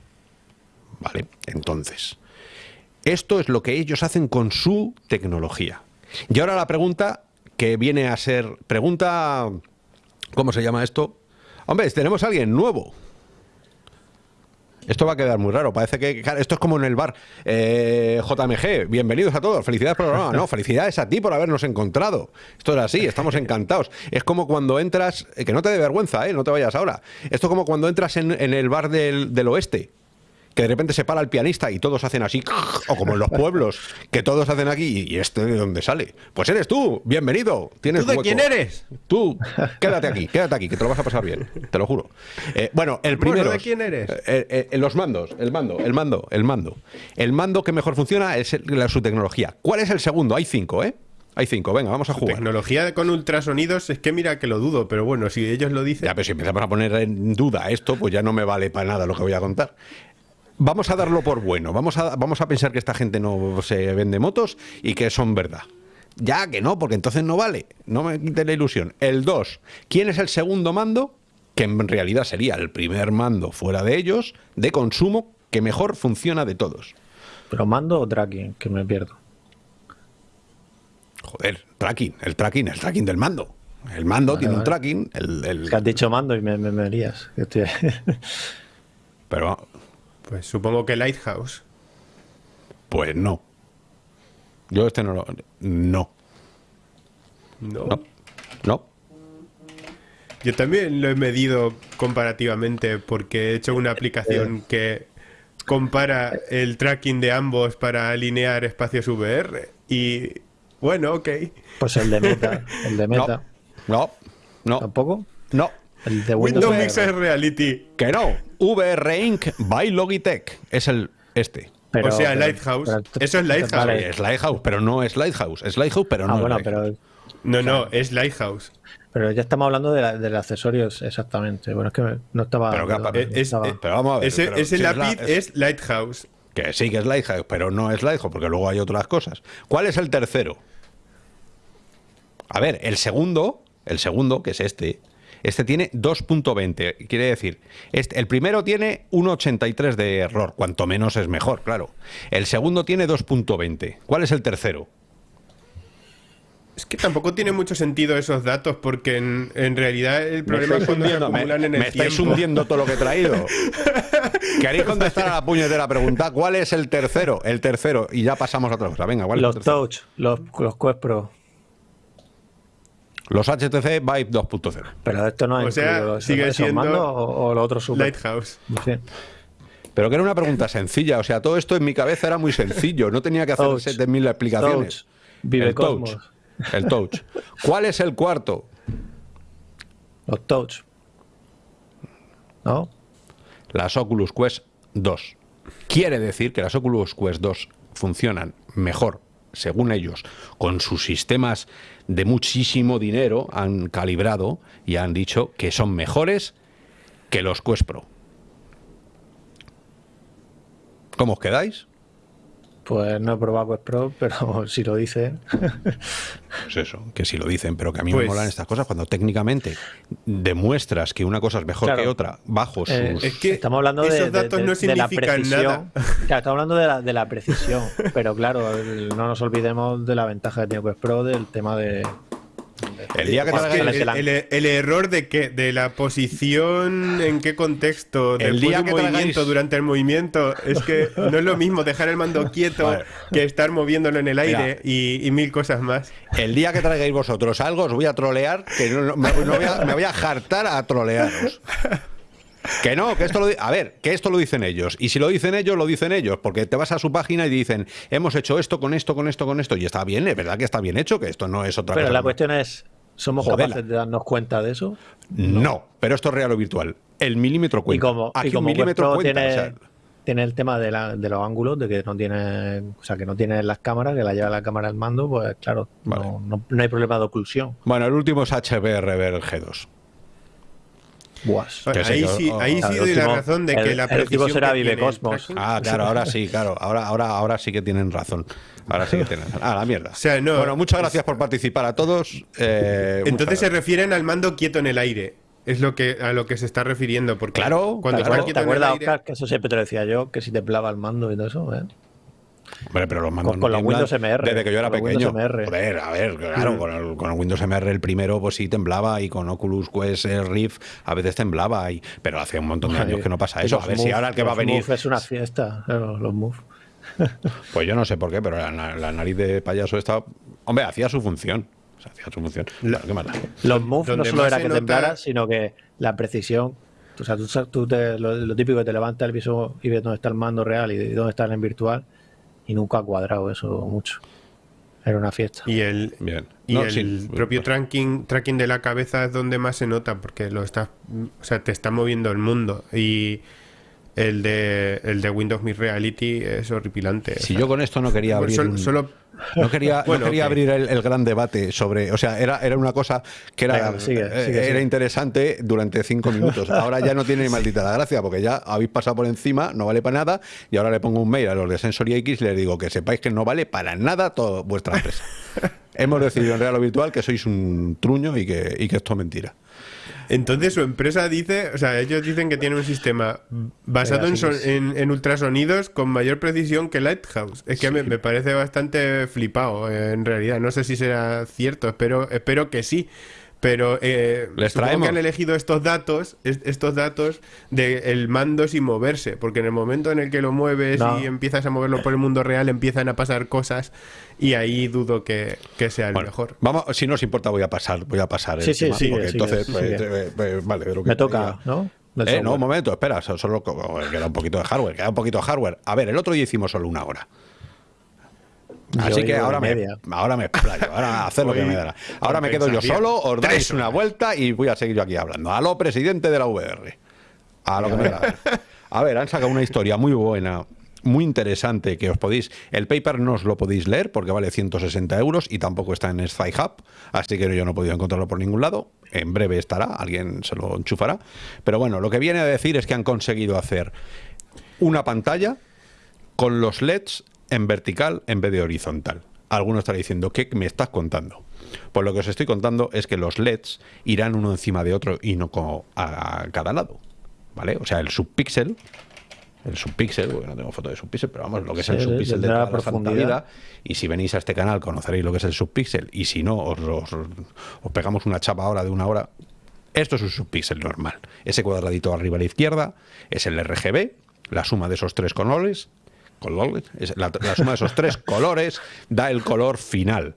¿Vale? Entonces, esto es lo que ellos hacen con su tecnología. Y ahora la pregunta que viene a ser, pregunta, ¿cómo se llama esto? Hombre, tenemos a alguien nuevo. Esto va a quedar muy raro. Parece que claro, esto es como en el bar. Eh, JMG, bienvenidos a todos. Felicidades por el programa. No, felicidades a ti por habernos encontrado. Esto es así, estamos encantados. Es como cuando entras, eh, que no te dé vergüenza, ¿eh? no te vayas ahora. Esto es como cuando entras en, en el bar del, del oeste. Que de repente se para el pianista y todos hacen así, o como en los pueblos, que todos hacen aquí, y este de dónde sale. Pues eres tú, bienvenido. Tienes ¿Tú de hueco. quién eres? Tú, quédate aquí, quédate aquí, que te lo vas a pasar bien, te lo juro. Eh, bueno, el Bueno, primero. ¿de quién eres? Eh, los mandos, el mando, el mando, el mando. El mando que mejor funciona es la, su tecnología. ¿Cuál es el segundo? Hay cinco, ¿eh? Hay cinco, venga, vamos a jugar. Tecnología con ultrasonidos, es que mira que lo dudo, pero bueno, si ellos lo dicen. Ya, pero si empezamos a poner en duda esto, pues ya no me vale para nada lo que voy a contar. Vamos a darlo por bueno. Vamos a, vamos a pensar que esta gente no se vende motos y que son verdad. Ya que no, porque entonces no vale. No me quite la ilusión. El 2. ¿Quién es el segundo mando? Que en realidad sería el primer mando fuera de ellos, de consumo, que mejor funciona de todos. ¿Pero mando o tracking? Que me pierdo. Joder, tracking, el tracking, el tracking del mando. El mando Vale, tiene un tracking, el, el- Es que has dicho mando y me, me, me lías. Que estoy- pero Pues supongo que Lighthouse. pues no. Yo este no lo. No. No. No. No. Yo también lo he medido comparativamente porque he hecho una aplicación que compara el tracking de ambos para alinear espacios VR y bueno, ok. Pues el de meta. El de meta. No. No. ¿Tampoco? No. El de Windows. Windows. Mixed Reality. Que no. VR Inc. by Logitech. Es el este. Pero- o sea, pero- Lighthouse. pero- Eso es Lighthouse. Vale. Es Lighthouse, pero no es Lighthouse. Es Lighthouse, pero no Ah, es bueno, Lighthouse. pero, No, no, es Lighthouse. pero ya estamos hablando de la- del accesorio exactamente. Bueno, es que no estaba. Pero no Eh, es- estaba- Pero vamos a ver, ese pero ese si es la- lápiz es- es Lighthouse. Que sí que es Lighthouse, pero no es Lighthouse, porque luego hay otras cosas. ¿Cuál es el tercero? A ver, el segundo, el segundo, que es este, este tiene 2.20. Quiere decir, este, el primero tiene 1.83 de error, cuanto menos es mejor, claro. El segundo tiene 2.20. ¿Cuál es el tercero? Es que tampoco tiene mucho sentido esos datos porque en, en realidad el problema es cuando se hundiendo, me, acumulan en el me estáis tiempo. hundiendo todo lo que he traído. ¿Queréis contestar a la puñetera pregunta? ¿Cuál es el tercero? El tercero, y ya pasamos a otra cosa. Venga, ¿cuál es el los tercero? Touch, los, los Quest Pro. Los HTC Vive 2.0. Pero esto no O es sea, sigue siendo o, o lo otro super. Lighthouse. Sí. Pero que era una pregunta sencilla. O sea, todo esto en mi cabeza era muy sencillo. No tenía que hacer Touch. 7000 explicaciones. Touch. Vive el touch. El touch. ¿Cuál es el cuarto? Los touch. ¿No? Las Oculus Quest 2. Quiere decir que las Oculus Quest 2 funcionan mejor, según ellos, con sus sistemas de muchísimo dinero, han calibrado y han dicho que son mejores que los Quest Pro. ¿Cómo os quedáis? Pues no he probado Quest Pro, pero si lo dicen. Pues eso, que si lo dicen, pero que a mí Pues- me molan estas cosas cuando técnicamente demuestras que una cosa es mejor Claro. que otra bajo sus... Eh, Es que estamos hablando de, esos de- datos de- no de la significan precisión. nada. Claro, estamos hablando de la, de la precisión, pero claro, el- no nos olvidemos de la ventaja que tiene Quest Pro del tema de. El día que que el, el- el error de que de la posición, en qué contexto, El día del que movimiento, durante el movimiento, es que no es lo mismo dejar el mando quieto Vale. que estar moviéndolo en el aire y, y mil cosas más. El día que traigáis vosotros algo, os voy a trolear, que no, no- me, no voy a, me voy a jartar a trolearos. Que no, que esto lo a ver, que esto lo dicen ellos. Y si lo dicen ellos, lo dicen ellos, porque te vas a su página y dicen, hemos hecho esto con esto, con esto, con esto, y está bien, es verdad que está bien hecho, que esto no es otra Pero cosa. la cuestión es: ¿somos Jodela. capaces de darnos cuenta de eso? No, pero esto es real o virtual. El milímetro Y cuenta. como, Aquí y como un milímetro cuenta. tiene, o sea, tiene el tema de, la- de los ángulos, de que no tiene, o sea, que no tiene las cámaras, que la lleva la cámara al mando, pues claro, Vale. no, no- no hay problema de oclusión. bueno, el último es HBR G2. Buas. Ahí sí, oh, ahí Claro, sí el doy la razón de el- que la el precisión será que Vive el Cosmos. Ah, claro, ahora sí, claro. Ahora, ahora, ahora sí que tienen razón. Ahora sí que tienen razón. Ah, la mierda. O sea, no, bueno, muchas gracias por participar a todos. eh, Entonces se refieren al mando quieto en el aire. Es lo que a lo que se está refiriendo. Porque Claro, cuando claro. está ¿Te quieto en el acuerdas, aire. Oscar, que eso siempre te lo decía yo, que si temblaba el mando y todo eso? ¿eh? Hombre, pero los mandos Con- no con los Windows MR, Desde que yo era pequeño. Joder, a ver, claro, Mm. con, el, con el Windows MR el primero, pues sí temblaba y con Oculus Quest eh, Rift a veces temblaba. Y, pero hace un montón de años que no pasa eso. A ver si ahora el que va a los venir. Move es una fiesta, los Move. Pues yo no sé por qué, pero la, la nariz de payaso estaba. Hombre, hacía su función. O sea, hacía su función. La- Claro, ¿qué da? Los Move no solo era que nota- temblara, sino que la precisión. O sea, tú, tú te- lo, lo típico que te levantas el viso y ves dónde está el mando real y dónde está en virtual, y nunca ha cuadrado eso mucho. Era una fiesta. Y el, Bien. y No, el sí, propio tracking, tracking de la cabeza es donde más se nota, porque lo estás, o sea, te está moviendo el mundo. Y el de, el de Windows Mixed Reality es horripilante. o Si sea, yo con esto no quería bueno, abrir. solo, un- solo- No quería, no quería abrir el, el gran debate sobre. O sea, era, era una cosa que era, Venga, sigue, eh, sigue, era sigue. interesante durante cinco minutos. Ahora ya no tiene ni maldita la gracia, porque ya habéis pasado por encima, no vale para nada. Y ahora le pongo un mail a los de Sensory X y les digo que sepáis que no vale para nada toda vuestra empresa. Hemos decidido en Real o Virtual que sois un truño y que, y que esto es mentira. Entonces su empresa dice, o sea, ellos dicen que tienen un sistema basado en, son- en ultrasonidos con mayor precisión que Lighthouse. Es que me, me parece bastante flipado, eh, en realidad. No sé si será cierto, espero, espero que sí. Pero eh, Les supongo traemos. que han elegido estos datos, es- estos datos de el mando sin moverse, porque en el momento en el que lo mueves No. y empiezas a moverlo por el mundo real, empiezan a pasar cosas y ahí dudo que, que sea el Bueno, mejor. Vamos, si no os importa, voy a pasar, voy a pasar. el Sí, sí, tema, sigue, porque sigue, entonces, sigue. pues, eh, pues, vale, de que Me toca. ¿no? Del Eh, no, un momento, espera, so- solo co- queda un poquito de hardware, queda un poquito de hardware. A ver, el otro día hicimos solo una hora. Así que ahora me, media. ahora me explayo, ahora haced lo que me dará. Ahora me quedo yo solo, os dais una vuelta y voy a seguir yo aquí hablando. A lo presidente de la VR. A lo que me da. la gana. A ver, han sacado una historia muy buena, muy interesante que os podéis. El paper no os lo podéis leer porque vale 160 euros y tampoco está en Sci Hub, así que yo no he podido encontrarlo por ningún lado. En breve estará, alguien se lo enchufará. Pero bueno, lo que viene a decir es que han conseguido hacer una pantalla con los LEDs en vertical en vez de horizontal. Alguno estará diciendo, ¿qué me estás contando? Pues lo que os estoy contando es que los LEDs irán uno encima de otro y no como a, cada lado. ¿Vale? O sea, el subpíxel, el subpíxel, porque no tengo foto de subpíxel, pero vamos, lo que es el subpíxel de toda la profundidad. Y si venís a este canal conoceréis lo que es el subpíxel. Y si no, os, os- os pegamos una chapa ahora de una hora. Esto es un subpíxel normal. Ese cuadradito arriba a la izquierda es el RGB, la suma de esos tres colores. Colores la, la suma de esos tres colores da el color final.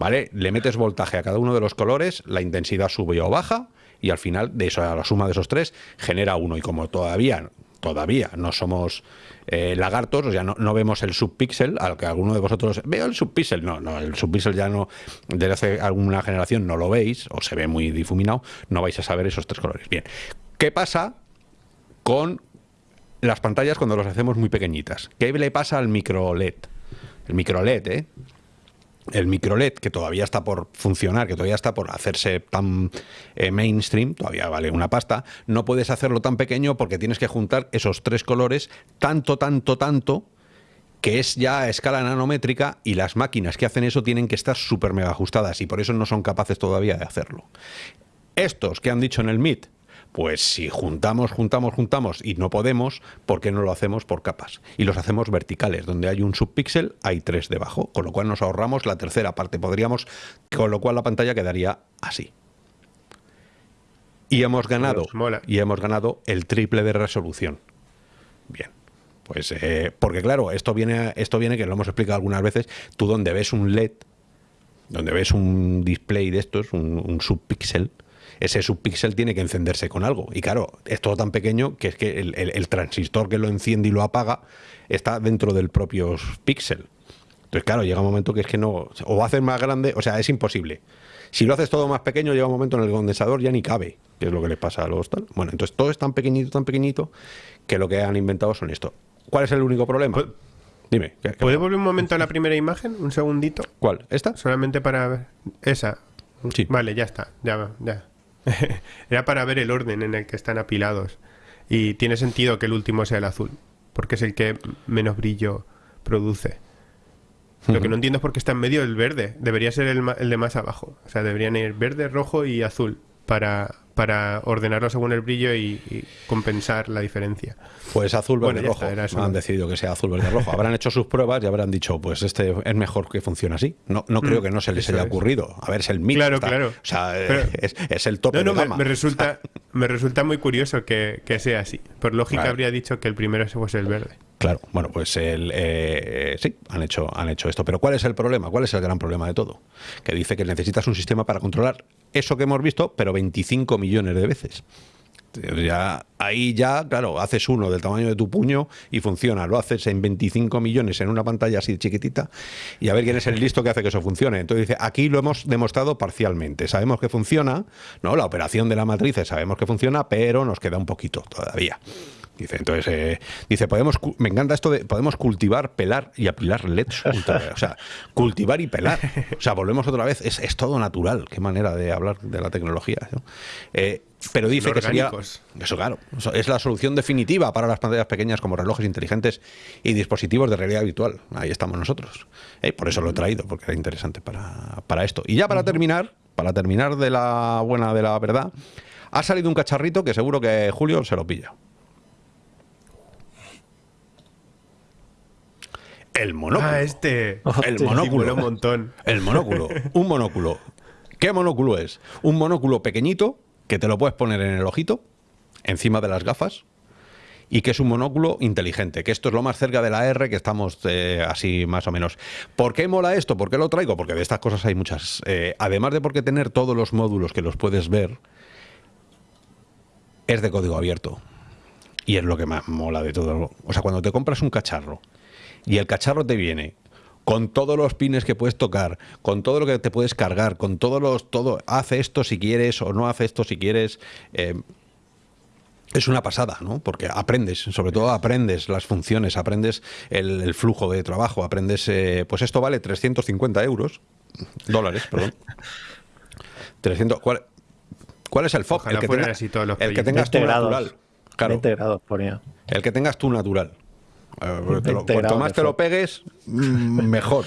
¿vale? Le metes voltaje a cada uno de los colores, la intensidad sube o baja, y al final, de eso, a la suma de esos tres, genera uno. Y como todavía, todavía no somos eh, lagartos, o sea, no, no, vemos el subpíxel, al que alguno de vosotros veo el subpíxel, no, no, el subpíxel ya no, desde hace alguna generación no lo veis, o se ve muy difuminado, no vais a saber esos tres colores. Bien, ¿qué pasa con las pantallas cuando las hacemos muy pequeñitas? ¿Qué le pasa al micro LED? El micro LED, ¿eh? el micro LED, que todavía está por funcionar, que todavía está por hacerse tan eh, mainstream, todavía vale una pasta, no puedes hacerlo tan pequeño porque tienes que juntar esos tres colores tanto, tanto, tanto, que es ya a escala nanométrica y las máquinas que hacen eso tienen que estar súper mega ajustadas y por eso no son capaces todavía de hacerlo. Estos que han dicho en el MIT, pues si juntamos, juntamos, juntamos y no podemos, ¿por qué no lo hacemos por capas? Y los hacemos verticales, donde hay un subpíxel, hay tres debajo, con lo cual nos ahorramos la tercera parte, podríamos, con lo cual la pantalla quedaría así. Y hemos ganado, y hemos ganado el triple de resolución. Bien. Pues eh, porque claro, esto viene, esto viene que lo hemos explicado algunas veces, tú donde ves un LED, donde ves un display de estos, un, un subpíxel, ese subpíxel tiene que encenderse con algo. Y claro, es todo tan pequeño que es que el, transistor que lo enciende y lo apaga está dentro del propio píxel. Entonces, claro, llega un momento que es que no. O haces más grande, o sea, es imposible. Si lo haces todo más pequeño, llega un momento en el condensador ya ni cabe, que es lo que les pasa a los tal. Bueno, entonces todo es tan pequeñito, tan pequeñito, que lo que han inventado son esto. ¿Cuál es el único problema? Dime. ¿Puede volver un momento a la primera imagen? Un segundito. ¿Cuál? ¿Esta? Solamente para ver. Esa. Sí. Vale, ya está. Ya, ya. Era para ver el orden en el que están apilados. Y tiene sentido que el último sea el azul, porque es el que menos brillo produce. Lo que no entiendo es por qué está en medio el verde. Debería ser el, el de más abajo. O sea, deberían ir verde, rojo y azul para, para ordenarlo según el brillo y, compensar la diferencia. Pues azul, verde, rojo. Han decidido que sea azul, verde, rojo. Habrán hecho sus pruebas y habrán dicho, pues este es mejor que funcione así. No, no creo mm, que no se les haya ocurrido. A ver, es el mito. Claro, claro. O sea, es, el tope no, de Me, resulta, me resulta muy curioso que, sea así. Por lógica habría dicho que el primero fuese el verde. Claro, bueno, pues el, eh, sí, han hecho, han hecho esto. Pero ¿cuál es el problema? ¿Cuál es el gran problema de todo? Que dice que necesitas un sistema para controlar eso que hemos visto, pero 25 millones de veces. Ya, ahí ya, claro, haces uno del tamaño de tu puño y funciona. Lo haces en 25 millones en una pantalla así chiquitita y a ver quién es el listo que hace que eso funcione. Entonces dice, aquí lo hemos demostrado parcialmente. Sabemos que funciona, ¿no? La operación de la matriz sabemos que funciona, pero nos queda un poquito todavía. Dice, entonces, eh, dice, podemos, me encanta esto de, podemos cultivar, pelar y apilar LEDs. o sea, cultivar y pelar. O sea, volvemos otra vez, es, es todo natural. Qué manera de hablar de la tecnología. Eh, pero dice que sería... Eso, claro. es la solución definitiva para las pantallas pequeñas como relojes inteligentes y dispositivos de realidad virtual. Ahí estamos nosotros. Eh, por eso lo he traído, porque era interesante para, para esto. Y ya para terminar, para terminar de la buena de la verdad, ha salido un cacharrito que seguro que Julio se lo pilla. El monóculo. Ah, este. El monóculo. Un montón. El monóculo. Un monóculo. ¿Qué monóculo es? Un monóculo pequeñito que te lo puedes poner en el ojito, encima de las gafas, y que es un monóculo inteligente, que esto es lo más cerca de la R que estamos eh, así más o menos. ¿Por qué mola esto? ¿Por qué lo traigo? Porque de estas cosas hay muchas. Eh, además de porque tener todos los módulos que los puedes ver, es de código abierto. Y es lo que más mola de todo. O sea, cuando te compras un cacharro y el cacharro te viene con todos los pines que puedes tocar, con todo lo que te puedes cargar, con todos los, todo, hace esto si quieres o no hace esto si quieres. Eh, es una pasada, ¿no? Porque aprendes, sobre todo aprendes las funciones, aprendes el, flujo de trabajo, aprendes, eh, pues esto vale 350 euros, dólares, perdón. 300, ¿cuál, ¿Cuál es el FOC? El que, el que tengas tú natural. Claro. grados ponía. El que tengas tú natural. Eh, cuanto más te lo pegues, mm, mejor.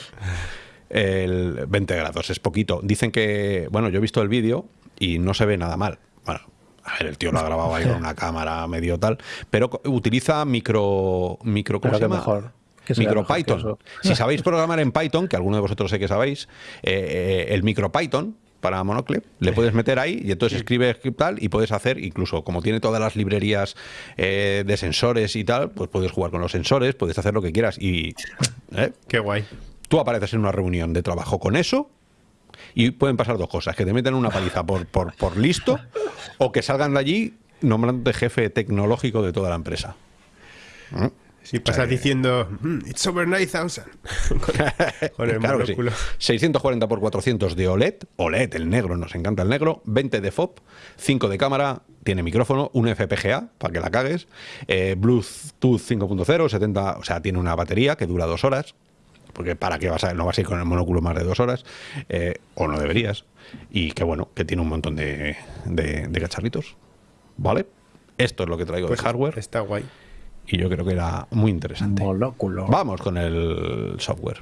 El 20 grados es poquito. Dicen que, bueno, yo he visto el vídeo y no se ve nada mal. Bueno, a ver, el tío lo ha grabado ahí con una cámara medio tal, pero utiliza micro, micro ¿cómo se llama? Mejor. Micro Python. Si sabéis programar en Python, que alguno de vosotros sé que sabéis, eh, eh, el micro Python para Monocle, le puedes meter ahí y entonces escribes tal y puedes hacer, incluso como tiene todas las librerías eh, de sensores y tal, pues puedes jugar con los sensores, puedes hacer lo que quieras y... ¿eh? Qué guay. Tú apareces en una reunión de trabajo con eso Y pueden pasar dos cosas, que te meten una paliza por, por, por listo o que salgan de allí nombrándote jefe tecnológico de toda la empresa. ¿Mm? Si pasas diciendo, mm, it's over 9000. con, el claro 640 por 400 de OLED. OLED, el negro, nos encanta el negro. 20 de FOP, 5 de cámara, tiene micrófono, un FPGA para que la cagues. Eh, Bluetooth 5.0, 70, o sea, tiene una batería que dura dos horas. Porque para qué vas a, no vas a ir con el monóculo más de dos horas, eh, o no deberías. Y que bueno, que tiene un montón de, de, cacharritos. ¿Vale? Esto es lo que traigo de pues hardware. Está guay y yo creo que era muy interesante. Vamos con el software.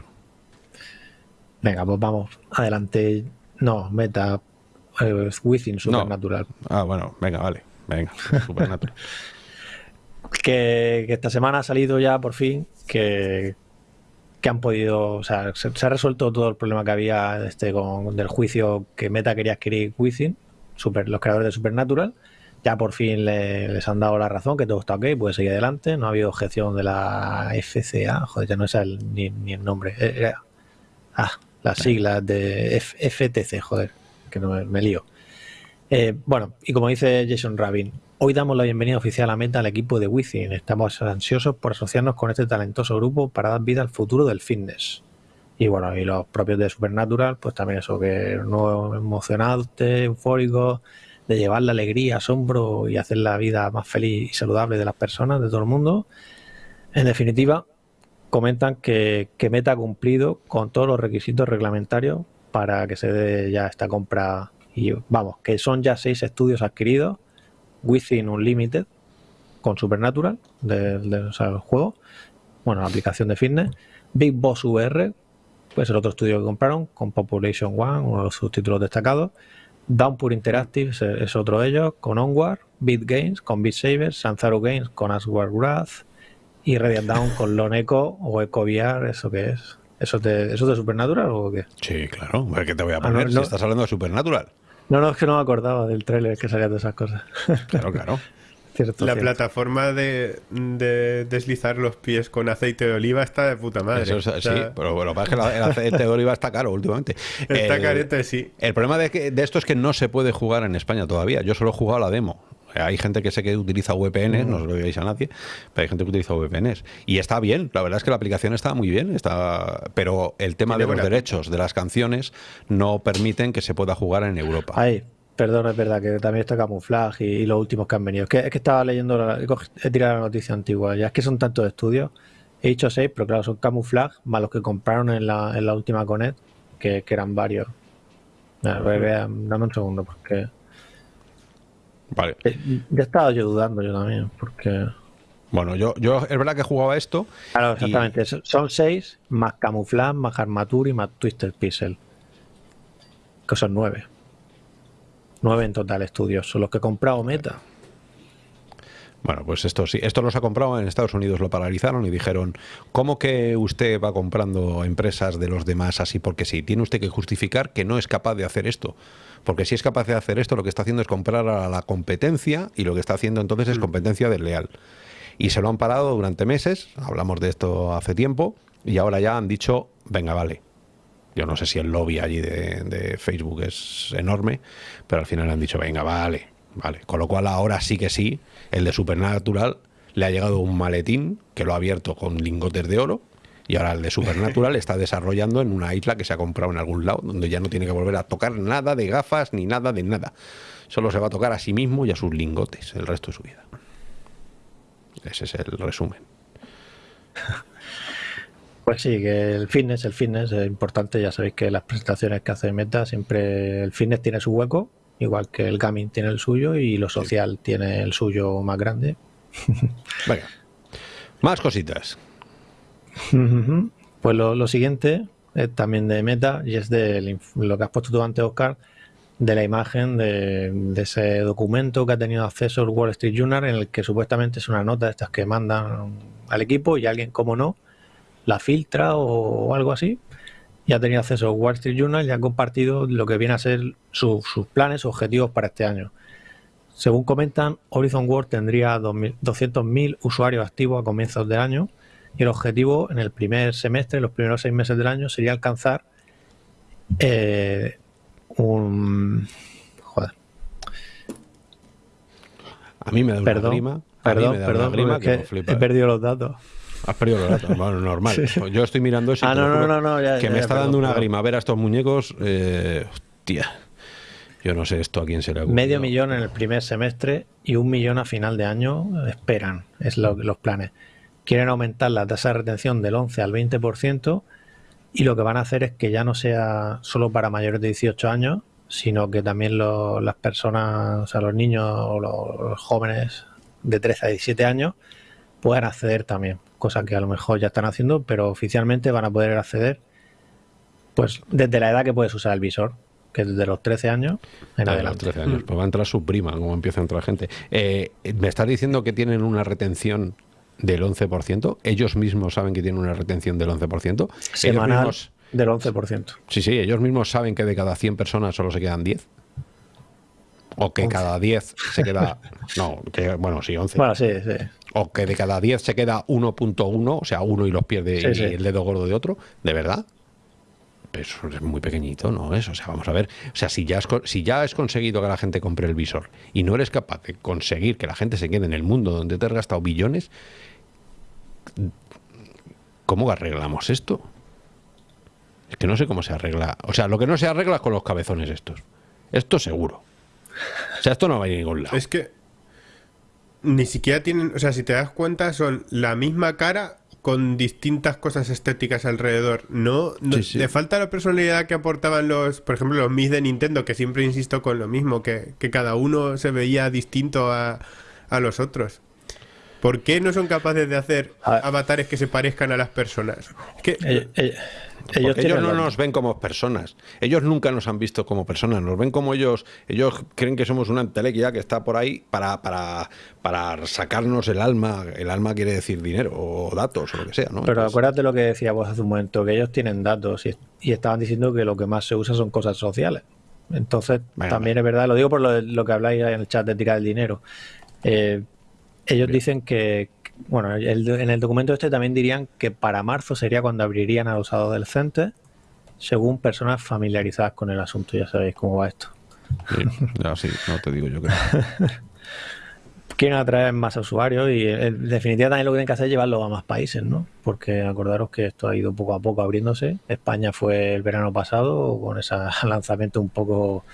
Venga, pues vamos. Adelante. No, meta. Eh, within Supernatural. Ah, bueno, venga, vale. Venga, Supernatural. que, esta semana ha salido ya por fin que, que han podido. O sea, se, ha resuelto todo el problema que había este con, del juicio que Meta quería adquirir Within, super, los creadores de Supernatural ya por fin les han dado la razón, que todo está ok, puede seguir adelante. No ha habido objeción de la FCA, joder, ya no es el, ni, el nombre. Eh, ah, las siglas de FTC, joder, que no me, lío. Eh, bueno, y como dice Jason Rabin, hoy damos la bienvenida oficial a Meta al equipo de Within. Estamos ansiosos por asociarnos con este talentoso grupo para dar vida al futuro del fitness. Y bueno, y los propios de Supernatural, pues también eso, que no emocionante, eufórico de llevar la alegría, asombro y hacer la vida más feliz y saludable de las personas, de todo el mundo. En definitiva, comentan que, Meta ha cumplido con todos los requisitos reglamentarios para que se dé ya esta compra. Y vamos, que son ya seis estudios adquiridos, Within Unlimited, con Supernatural, del juego, bueno, la aplicación de fitness, Big Boss VR, pues el otro estudio que compraron, con Population One, uno de sus títulos destacados, Downpour Interactive es, otro de ellos, con Onward, Beat Games con Beat Saber, Sanzaro Games con Asward Wrath y Radiant Down con Lone Echo o Echo VR, ¿eso qué es? ¿Eso es de, ¿Eso de Supernatural o qué? Sí, claro. ¿Qué te voy a ah, poner si estás hablando de Supernatural? No, no, es que no me acordaba del tráiler que salía de esas cosas. Claro, claro la plataforma de, deslizar los pies con aceite de oliva está de puta madre. sí, pero bueno, que el aceite de oliva está caro últimamente. Está carete, sí. El problema de, de esto es que no se puede jugar en España todavía. Yo solo he jugado la demo. Hay gente que sé que utiliza VPNs, no se lo digáis a nadie, pero hay gente que utiliza VPNs. Y está bien, la verdad es que la aplicación está muy bien, está pero el tema de los derechos de las canciones no permiten que se pueda jugar en Europa. Ahí, Perdón, es verdad que también está camuflaje y, los últimos que han venido. Es que, es que estaba leyendo, he tirado la noticia antigua, ya es que son tantos estudios. He dicho seis, pero claro, son camuflaje más los que compraron en la, en la última Conet, que, que eran varios. dame un segundo, porque. Vale. Eh, ya estaba yo dudando yo también, porque. Bueno, yo, yo es verdad que jugaba esto. Claro, exactamente. Son seis, más camuflaje, más armatura y más twisted pixel. Que son nueve. Nueve en total estudios, son los que he comprado Meta. Bueno, pues esto sí, esto los ha comprado en Estados Unidos, lo paralizaron y dijeron, ¿cómo que usted va comprando empresas de los demás así? Porque sí, tiene usted que justificar que no es capaz de hacer esto. Porque si es capaz de hacer esto, lo que está haciendo es comprar a la competencia y lo que está haciendo entonces es mm. competencia desleal. Y se lo han parado durante meses, hablamos de esto hace tiempo, y ahora ya han dicho, venga, vale, yo no sé si el lobby allí de, Facebook es enorme, pero al final han dicho, venga, vale, vale. Con lo cual ahora sí que sí, el de Supernatural le ha llegado un maletín que lo ha abierto con lingotes de oro y ahora el de Supernatural está desarrollando en una isla que se ha comprado en algún lado, donde ya no tiene que volver a tocar nada de gafas ni nada de nada. Solo se va a tocar a sí mismo y a sus lingotes el resto de su vida. Ese es el resumen. Pues sí, que el fitness, el fitness es importante. Ya sabéis que las presentaciones que hace Meta siempre el fitness tiene su hueco, igual que el gaming tiene el suyo y lo social tiene el suyo más grande. Venga, más cositas. pues lo, siguiente es también de Meta y es de lo que has puesto tú antes, Oscar, de la imagen de, de, ese documento que ha tenido acceso el Wall Street Journal en el que supuestamente es una nota de estas que mandan al equipo y alguien, como no, la filtra o, algo así. Y ha tenido acceso a Wall Street Journal y ha compartido lo que viene a ser sus planes, objetivos para este año. Según comentan, Horizon World tendría 200.000 usuarios activos a comienzos de año y el objetivo en el primer semestre, los primeros seis meses del año, sería alcanzar eh, un... Joder. A mí me da una Perdón, grima. perdón, perdón, grima que he perdido los datos. Has perdido los datos. Bueno, normal. Yo estoy mirando eso y Ah, no, no, juro no, no, ya- que ya, me ya, está perdón, dando una perdón. grima ver a estos muñecos. Eh, hostia. Yo no sé esto a quién se le ha Medio millón en el primer semestre y un millón a final de año esperan, es lo, los planes. Quieren aumentar la tasa de retención del 11 al 20% y lo que van a hacer es que ya no sea solo para mayores de 18 años, sino que también lo- las personas, o sea, los niños o los, los jóvenes de 13 a 17 años puedan acceder también, cosa que a lo mejor ya están haciendo, pero oficialmente van a poder acceder pues desde la edad que puedes usar el visor, que es desde los 13 años en De los adelante. 13 años. Pues va a entrar su prima, como empieza a entrar gente. Eh, ¿Me estás diciendo que tienen una retención del 11%? ¿Ellos mismos saben que tienen una retención del 11%? ¿Ellos Semanal mismos- del 11%. sí, sí, ellos mismos saben que de cada 100 personas solo se quedan 10. O que cada 10 se queda... No, que, bueno, sí, 11. Bueno, sí, sí. O que de cada 10 se queda 1.1, o sea, uno y los pierde Sí, y sí. el dedo gordo de otro. ¿De verdad? Pero eso es muy pequeñito, ¿no es? O sea, vamos a ver. O sea, si ya, has, si ya has conseguido que la gente compre el visor y no eres capaz de conseguir que la gente se quede en el mundo donde te has gastado billones, ¿cómo arreglamos esto? Es que no sé cómo se arregla. O sea, lo que no se arregla es con los cabezones estos. Esto seguro. O sea, esto no va a ir a ningún lado. Es que ni siquiera tienen, o sea, si te das cuenta, son la misma cara con distintas cosas estéticas alrededor. No, no- Sí, sí. le falta la personalidad que aportaban los, por ejemplo, los Mis de Nintendo, que siempre insisto con lo mismo, que, que cada uno se veía distinto a, a los otros. ¿Por qué no son capaces de hacer avatares que se parezcan a las personas? Es que Ellos, no nos ven como personas. Ellos nunca nos han visto como personas. Nos ven como ellos. Ellos creen que somos una entelequia que está por ahí para, para, para sacarnos el alma. El alma quiere decir dinero o datos o lo que sea, ¿no? Pero Entonces, acuérdate lo que decía vos hace un momento, que ellos tienen datos y, y estaban diciendo que lo que más se usa son cosas sociales. Entonces, también es verdad, lo digo por lo, lo que habláis en el chat de tirar el dinero. Eh, ellos dicen que, bueno, el- en el documento este también dirían que para marzo sería cuando abrirían a los adolescentes, según personas familiarizadas con el asunto. Ya sabéis cómo va esto. sí, ya sí, no te digo yo que. quieren atraer más usuarios y eh, en definitiva también lo que tienen que hacer es llevarlo a más países, ¿no? Porque acordaros que esto ha ido poco a poco abriéndose. España fue el verano pasado con ese lanzamiento un poco,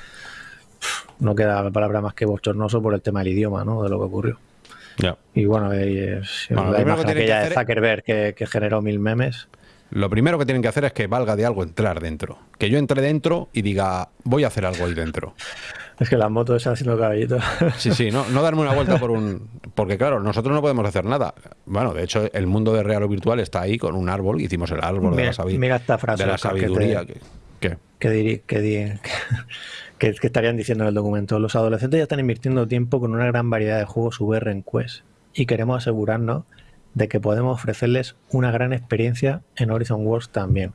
no queda palabra más que bochornoso por el tema del idioma, ¿no? De lo que ocurrió. Ya. Y bueno, eh, Bueno, lo la primero imagen que tienen que aquella de hacer es- Zuckerberg que, que generó mil memes. Lo primero que tienen que hacer es que valga de algo entrar dentro. Que yo entre dentro y diga, voy a hacer algo ahí dentro. Es que las motos están haciendo caballitos. Sí, sí, no, no darme una vuelta por un. Porque, claro, nosotros no podemos hacer nada. Bueno, de hecho, el mundo de real o virtual está ahí con un árbol. Hicimos el árbol de Mira- la, sabi- mira esta frase, de la Oscar, que te- sabiduría. que- que- que, que, que estarían diciendo en el documento. Los adolescentes ya están invirtiendo tiempo con una gran variedad de juegos VR en Quest y queremos asegurarnos de que podemos ofrecerles una gran experiencia en Horizon Worlds también.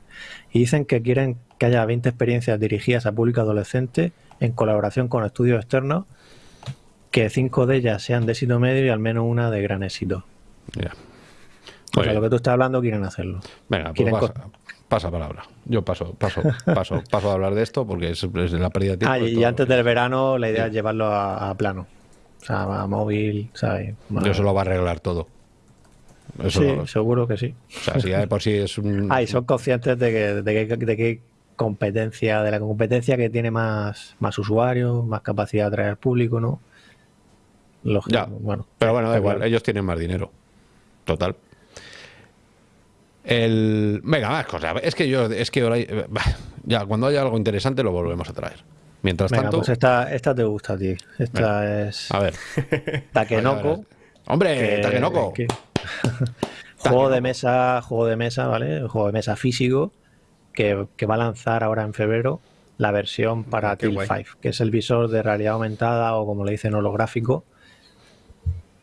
Y dicen que quieren que haya 20 experiencias dirigidas a público adolescente en colaboración con estudios externos, que cinco de ellas sean de éxito medio y al menos una de gran éxito. ya. O sea, lo que tú estás hablando quieren hacerlo. Venga, pues quieren pasa palabra. Yo paso, paso, paso, paso a hablar de esto porque es, es la pérdida de tiempo. Ah, y antes del verano la idea es llevarlo a, a plano. O sea, a móvil, ¿sabes? Yo Eso lo va a arreglar todo. Eso sí, lo- o seguro que sí. sea, si ya de por sí es un. Ah, y son conscientes de que, de que, de que competencia, de la competencia que tiene más, más usuarios, más capacidad de atraer al público, ¿no? Lógico, Ya, bueno. Pero bueno, da igual, claro. ellos tienen más dinero. Total. El... Venga, más cosas. Es que yo, es que ahora, eh, ya cuando haya algo interesante lo volvemos a traer. Mientras Venga, tanto, pues esta, esta te gusta a ti. Esta es a ver. Takenoko. Hombre, que- Takenoko. que- juego de mesa, juego de mesa, ¿vale? Juego de mesa físico que, que va a lanzar ahora en febrero la versión para Qué Teal guay. 5, que es el visor de realidad aumentada o como le dicen holográfico,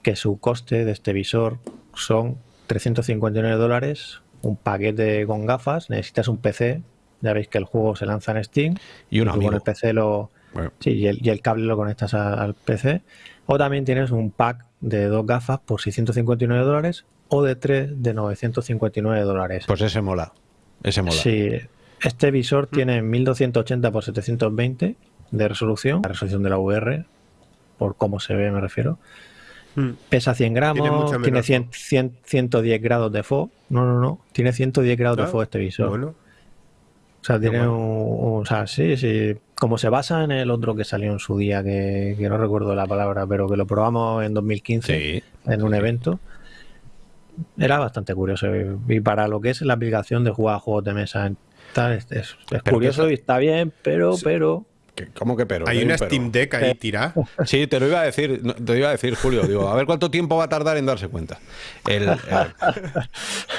que su coste de este visor son 359 dólares, un paquete con gafas, necesitas un PC, ya veis que el juego se lanza en Steam, Y un con el PC lo, Bueno, Sí, y el, y el cable lo conectas a- al PC. O también tienes un pack de dos gafas por 659 dólares o de tres de 959 dólares. pues ese mola. Ese mola. Sí, Este visor tiene 1280 x 720 de resolución, la resolución de la VR, por cómo se ve me refiero. Mm. Pesa 100 gramos, Tiene tiene, mucha menos 100 100 110 grados de FO. No, no, no. Tiene 110 grados de Ah, FO este visor. Bueno, O sea, tiene bueno. un, O sea, sí, sí. Como se basa en el otro que salió en su día, que, que no recuerdo la palabra, pero que lo probamos en 2015 Sí. en un evento. Era bastante curioso. Y para lo que es la aplicación de jugar a juegos de mesa, tal, es, es- es Pero curioso y está bien, pero, pero. ¿Qué- ¿Cómo que pero? hay Hay una pero. Steam Deck ahí tirada. Sí, te lo iba a decir, te lo iba a decir, Julio. Digo, a ver cuánto tiempo va a tardar en darse cuenta. El, el-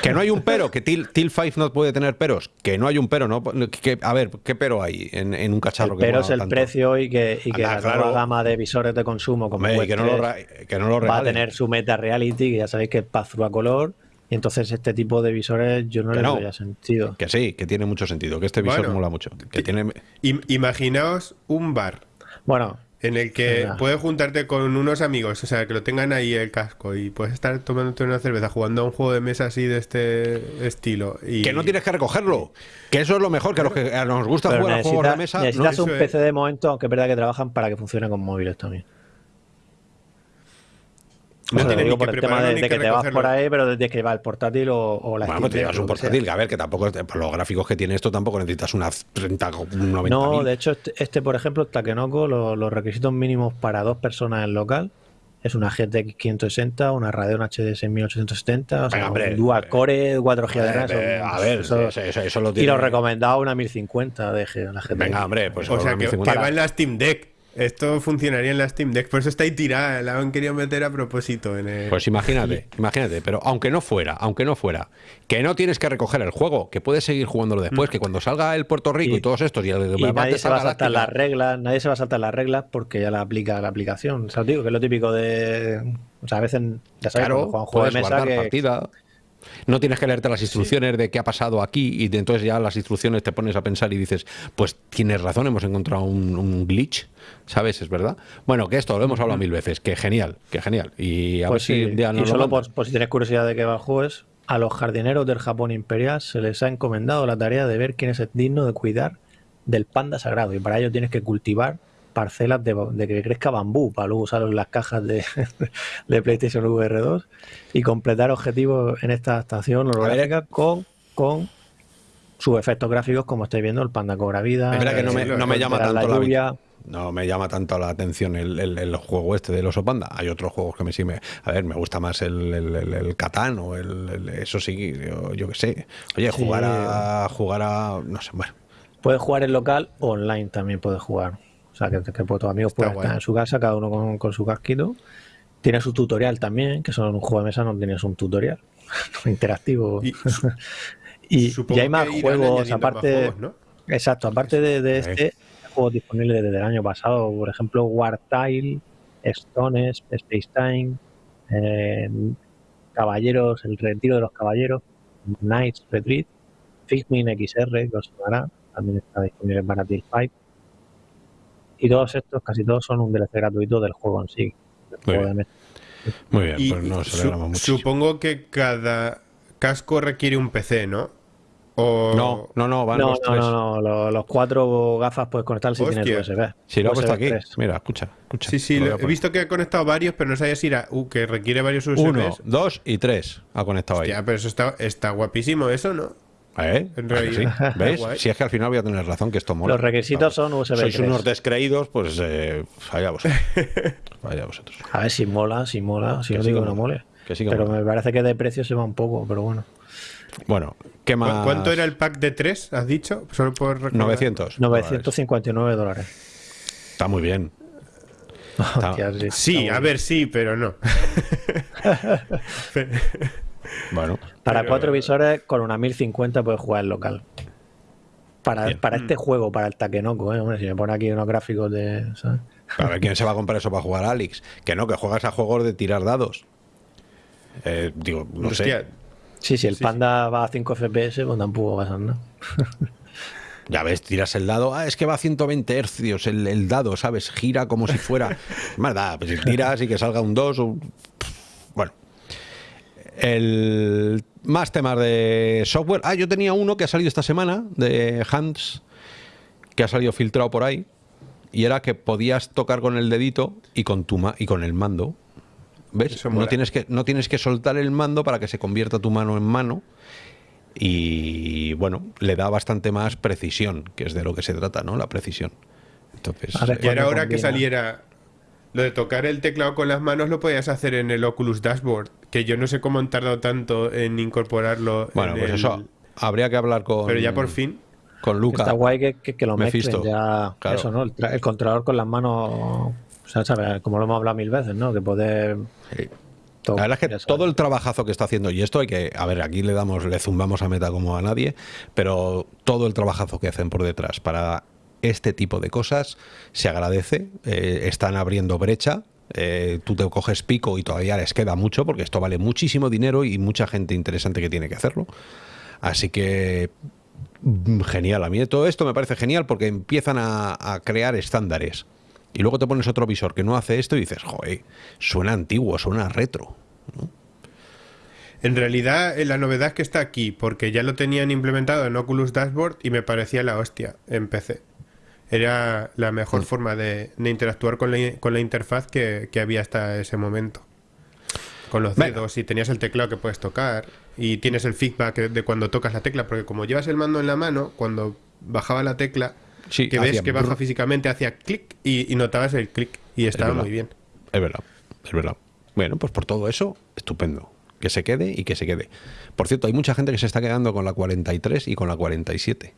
que no hay un pero, que Til, Til 5 no puede tener peros. Que no hay un pero, ¿no? Que, a ver, ¿qué pero hay en, en un cacharro que Pero es el tanto? precio y que, y que Anda, la claro. nueva gama de visores de consumo como Hombre, que, no lo, 3 ra- que no lo va a tener su meta reality, que ya sabéis que es pass-through a color. Y entonces este tipo de visores yo no le no. doy sentido. Que sí, que tiene mucho sentido, que este visor Bueno, mola mucho. Que tiene... Im- imaginaos un bar Bueno, en el que Venga. puedes juntarte con unos amigos, o sea, que lo tengan ahí el casco y puedes estar tomándote una cerveza jugando a un juego de mesa así de este estilo. Y... Que no tienes que recogerlo. Que eso es lo mejor, que a los que a nos gusta pero jugar a juegos de necesitas, mesa. no- necesitas un Eso es. PC de momento, aunque es verdad que trabajan para que funcione con móviles también. No O sea, tiene digo por que el tema de, que que te vas por ahí, pero desde que va el portátil o, o la Bueno, pues te llevas un portátil, que a ver, que tampoco, por los gráficos que tiene esto, tampoco necesitas unas 30, 90 No, de hecho, este, este, por ejemplo, Takenoko, lo- los requisitos mínimos para dos personas en local es una GTX 560, una Radeon HD 6870, o sea, Venga, hombre, un Dual Core, 4 GB de RAM. A ver, eso- eso, eso- eso lo y tiene. lo recomendado una 1050 de G- la GTX. Venga, hombre, pues O sea, que, que va en la Steam Deck. Esto funcionaría en la Steam Deck. Por eso está ahí tirada. La han querido meter a propósito en el... Pues imagínate, imagínate, pero aunque no fuera, aunque no fuera, que no tienes que recoger el juego, que puedes seguir jugándolo después, que cuando salga el Puerto Rico y, Y- todos estos y el Y nadie se va a saltar las reglas, nadie se va a saltar las reglas porque ya la aplica la aplicación. O sea, digo que es lo típico de. O sea, a veces, ya sabes, Claro, cuando juego de mesa que. partida. No tienes que leerte las instrucciones de qué ha pasado aquí y de entonces ya las instrucciones te pones a pensar y dices, pues tienes razón, hemos encontrado un, un glitch, ¿sabes? Es verdad. Bueno, que esto lo hemos hablado mil veces, que genial, que genial. Y a Pues ver si y lo solo por, por si tienes curiosidad de qué va el a los jardineros del Japón imperial se les ha encomendado la tarea de ver quién es el digno de cuidar del panda sagrado y para ello tienes que cultivar parcelas de, de que crezca bambú para luego usarlo en las cajas de, de PlayStation VR 2 y completar objetivos en esta estación holográfica con, con sus efectos gráficos como estáis viendo el panda cobra vida que no me, sí, no me llama la tanto la, lluvia. no me llama tanto la atención el, el- el juego este del oso panda. Hay otros juegos que me sí me, a ver, me gusta más el, el, Catán o el, el- eso sí, yo, yo qué sé. Oye, Sí. jugar a jugar a no sé, bueno. Puedes jugar en local, online también puedes jugar. Sea, que, que tus amigos pueden guay. estar en su casa, cada uno con, con su casquito. Tiene su tutorial también, que son un juego de mesa, no tienes un tutorial interactivo. Y Y, hay más juegos, aparte. juegos, ¿no? Exacto, aparte de, este, hay juegos disponibles desde el año pasado. Por ejemplo, War Tile, Stones, Space Time, eh, Caballeros, El Retiro de los Caballeros, Knights Retreat, Figmin XR, que os sonará, también está disponible para Battlefield 5. Y todos estos, casi todos, son un DLC gratuito del juego en sí. Muy bien. Muy bien, pues nos su- mucho. supongo que cada casco requiere un PC, ¿no? O... No, no, no, van No, los no, tres. no, no, lo- los cuatro gafas puedes conectar si Hostia. tienes USB. Si lo he puesto USB aquí. 3. Mira, escucha, escucha. Sí, sí, Lo lo- he visto que ha conectado varios, pero no sabía si era uh, que requiere varios USBs. Uno, dos y tres ha conectado ahí. Ya, pero eso está, está guapísimo, eso, ¿no? ¿Eh? En ¿A que realidad. sí? Si es que al final voy a tener razón que esto mola. Los requisitos son USB Sois 3. unos descreídos, pues eh, allá vosotros. Allá vosotros. A ver si mola, si mola, si no digo que no mola. mole. Que sí que pero mola. me parece que de precio se va un poco, pero bueno. Bueno, ¿qué ¿Cu- más? ¿Cuánto era el pack de tres, has dicho? Solo por recordar. 900. 959 dólares. Está muy bien. Está- Hostia, sí, a ver, sí, pero no. Bueno. Para pero- cuatro visores, con una 1050 puedes jugar en local. Para, para este juego, para el Takenoko, ¿eh? Hombre, si me pone aquí unos gráficos de. ¿sabes? a ver quién se va a comprar eso para jugar a Alex. Que no, que juegas a juegos de tirar dados. Eh, digo, no Hostia, sé. Sí, si el Sí, panda va a 5 FPS, pues tampoco va a ser nada. Ya ves, tiras el dado. Ah, es que va a 120 hercios el, el dado, ¿sabes? Gira como si fuera. Más da, pues si tiras y que salga un 2 o. El más temas de software. Ah, yo tenía uno que ha salido esta semana de Hands, que ha salido filtrado por ahí, y era que podías tocar con el dedito y con tu y con el mando. ¿Ves? No tienes, que, no tienes que soltar el mando para que se convierta tu mano en mano. Y bueno, le da bastante más precisión, que es de lo que se trata, ¿no? La precisión. Entonces, y era hora que saliera lo de tocar el teclado con las manos lo podías hacer en el Oculus Dashboard, que yo no sé cómo han tardado tanto en incorporarlo. Bueno, pues eso habría que hablar con. Pero ya por fin. Con Luca. Está guay que, que, lo mezclen ya. Eso, ¿no? El, controlador con las manos. O sea, ¿sabes? Como lo hemos hablado mil veces, ¿no? Que poder. la verdad es que todo el trabajazo que está haciendo, y esto hay que, a ver, aquí le damos, le zumbamos a meta como a nadie, pero todo el trabajazo que hacen por detrás para este tipo de cosas se agradece, eh, están abriendo brecha, eh, tú te coges pico y todavía les queda mucho porque esto vale muchísimo dinero y mucha gente interesante que tiene que hacerlo. Así que mm, genial, a mí todo esto me parece genial porque empiezan a, crear estándares. Y luego te pones otro visor que no hace esto y dices, joder, suena antiguo, suena retro. En realidad, eh, la novedad es que está aquí, porque ya lo tenían implementado en Oculus Dashboard y me parecía la hostia en PC era la mejor mm. forma de, interactuar con la, con la interfaz que, había hasta ese momento. Con los dedos y tenías el teclado que puedes tocar y tienes el feedback de cuando tocas la tecla, porque como llevas el mando en la mano, cuando bajaba la tecla, que ves que baja físicamente, hacía clic y, notabas el clic y estaba muy bien. Es verdad, es verdad. Bueno, pues por todo eso, estupendo. Que se quede y que se quede. Por cierto, hay mucha gente que se está quedando con la 43 y con la 47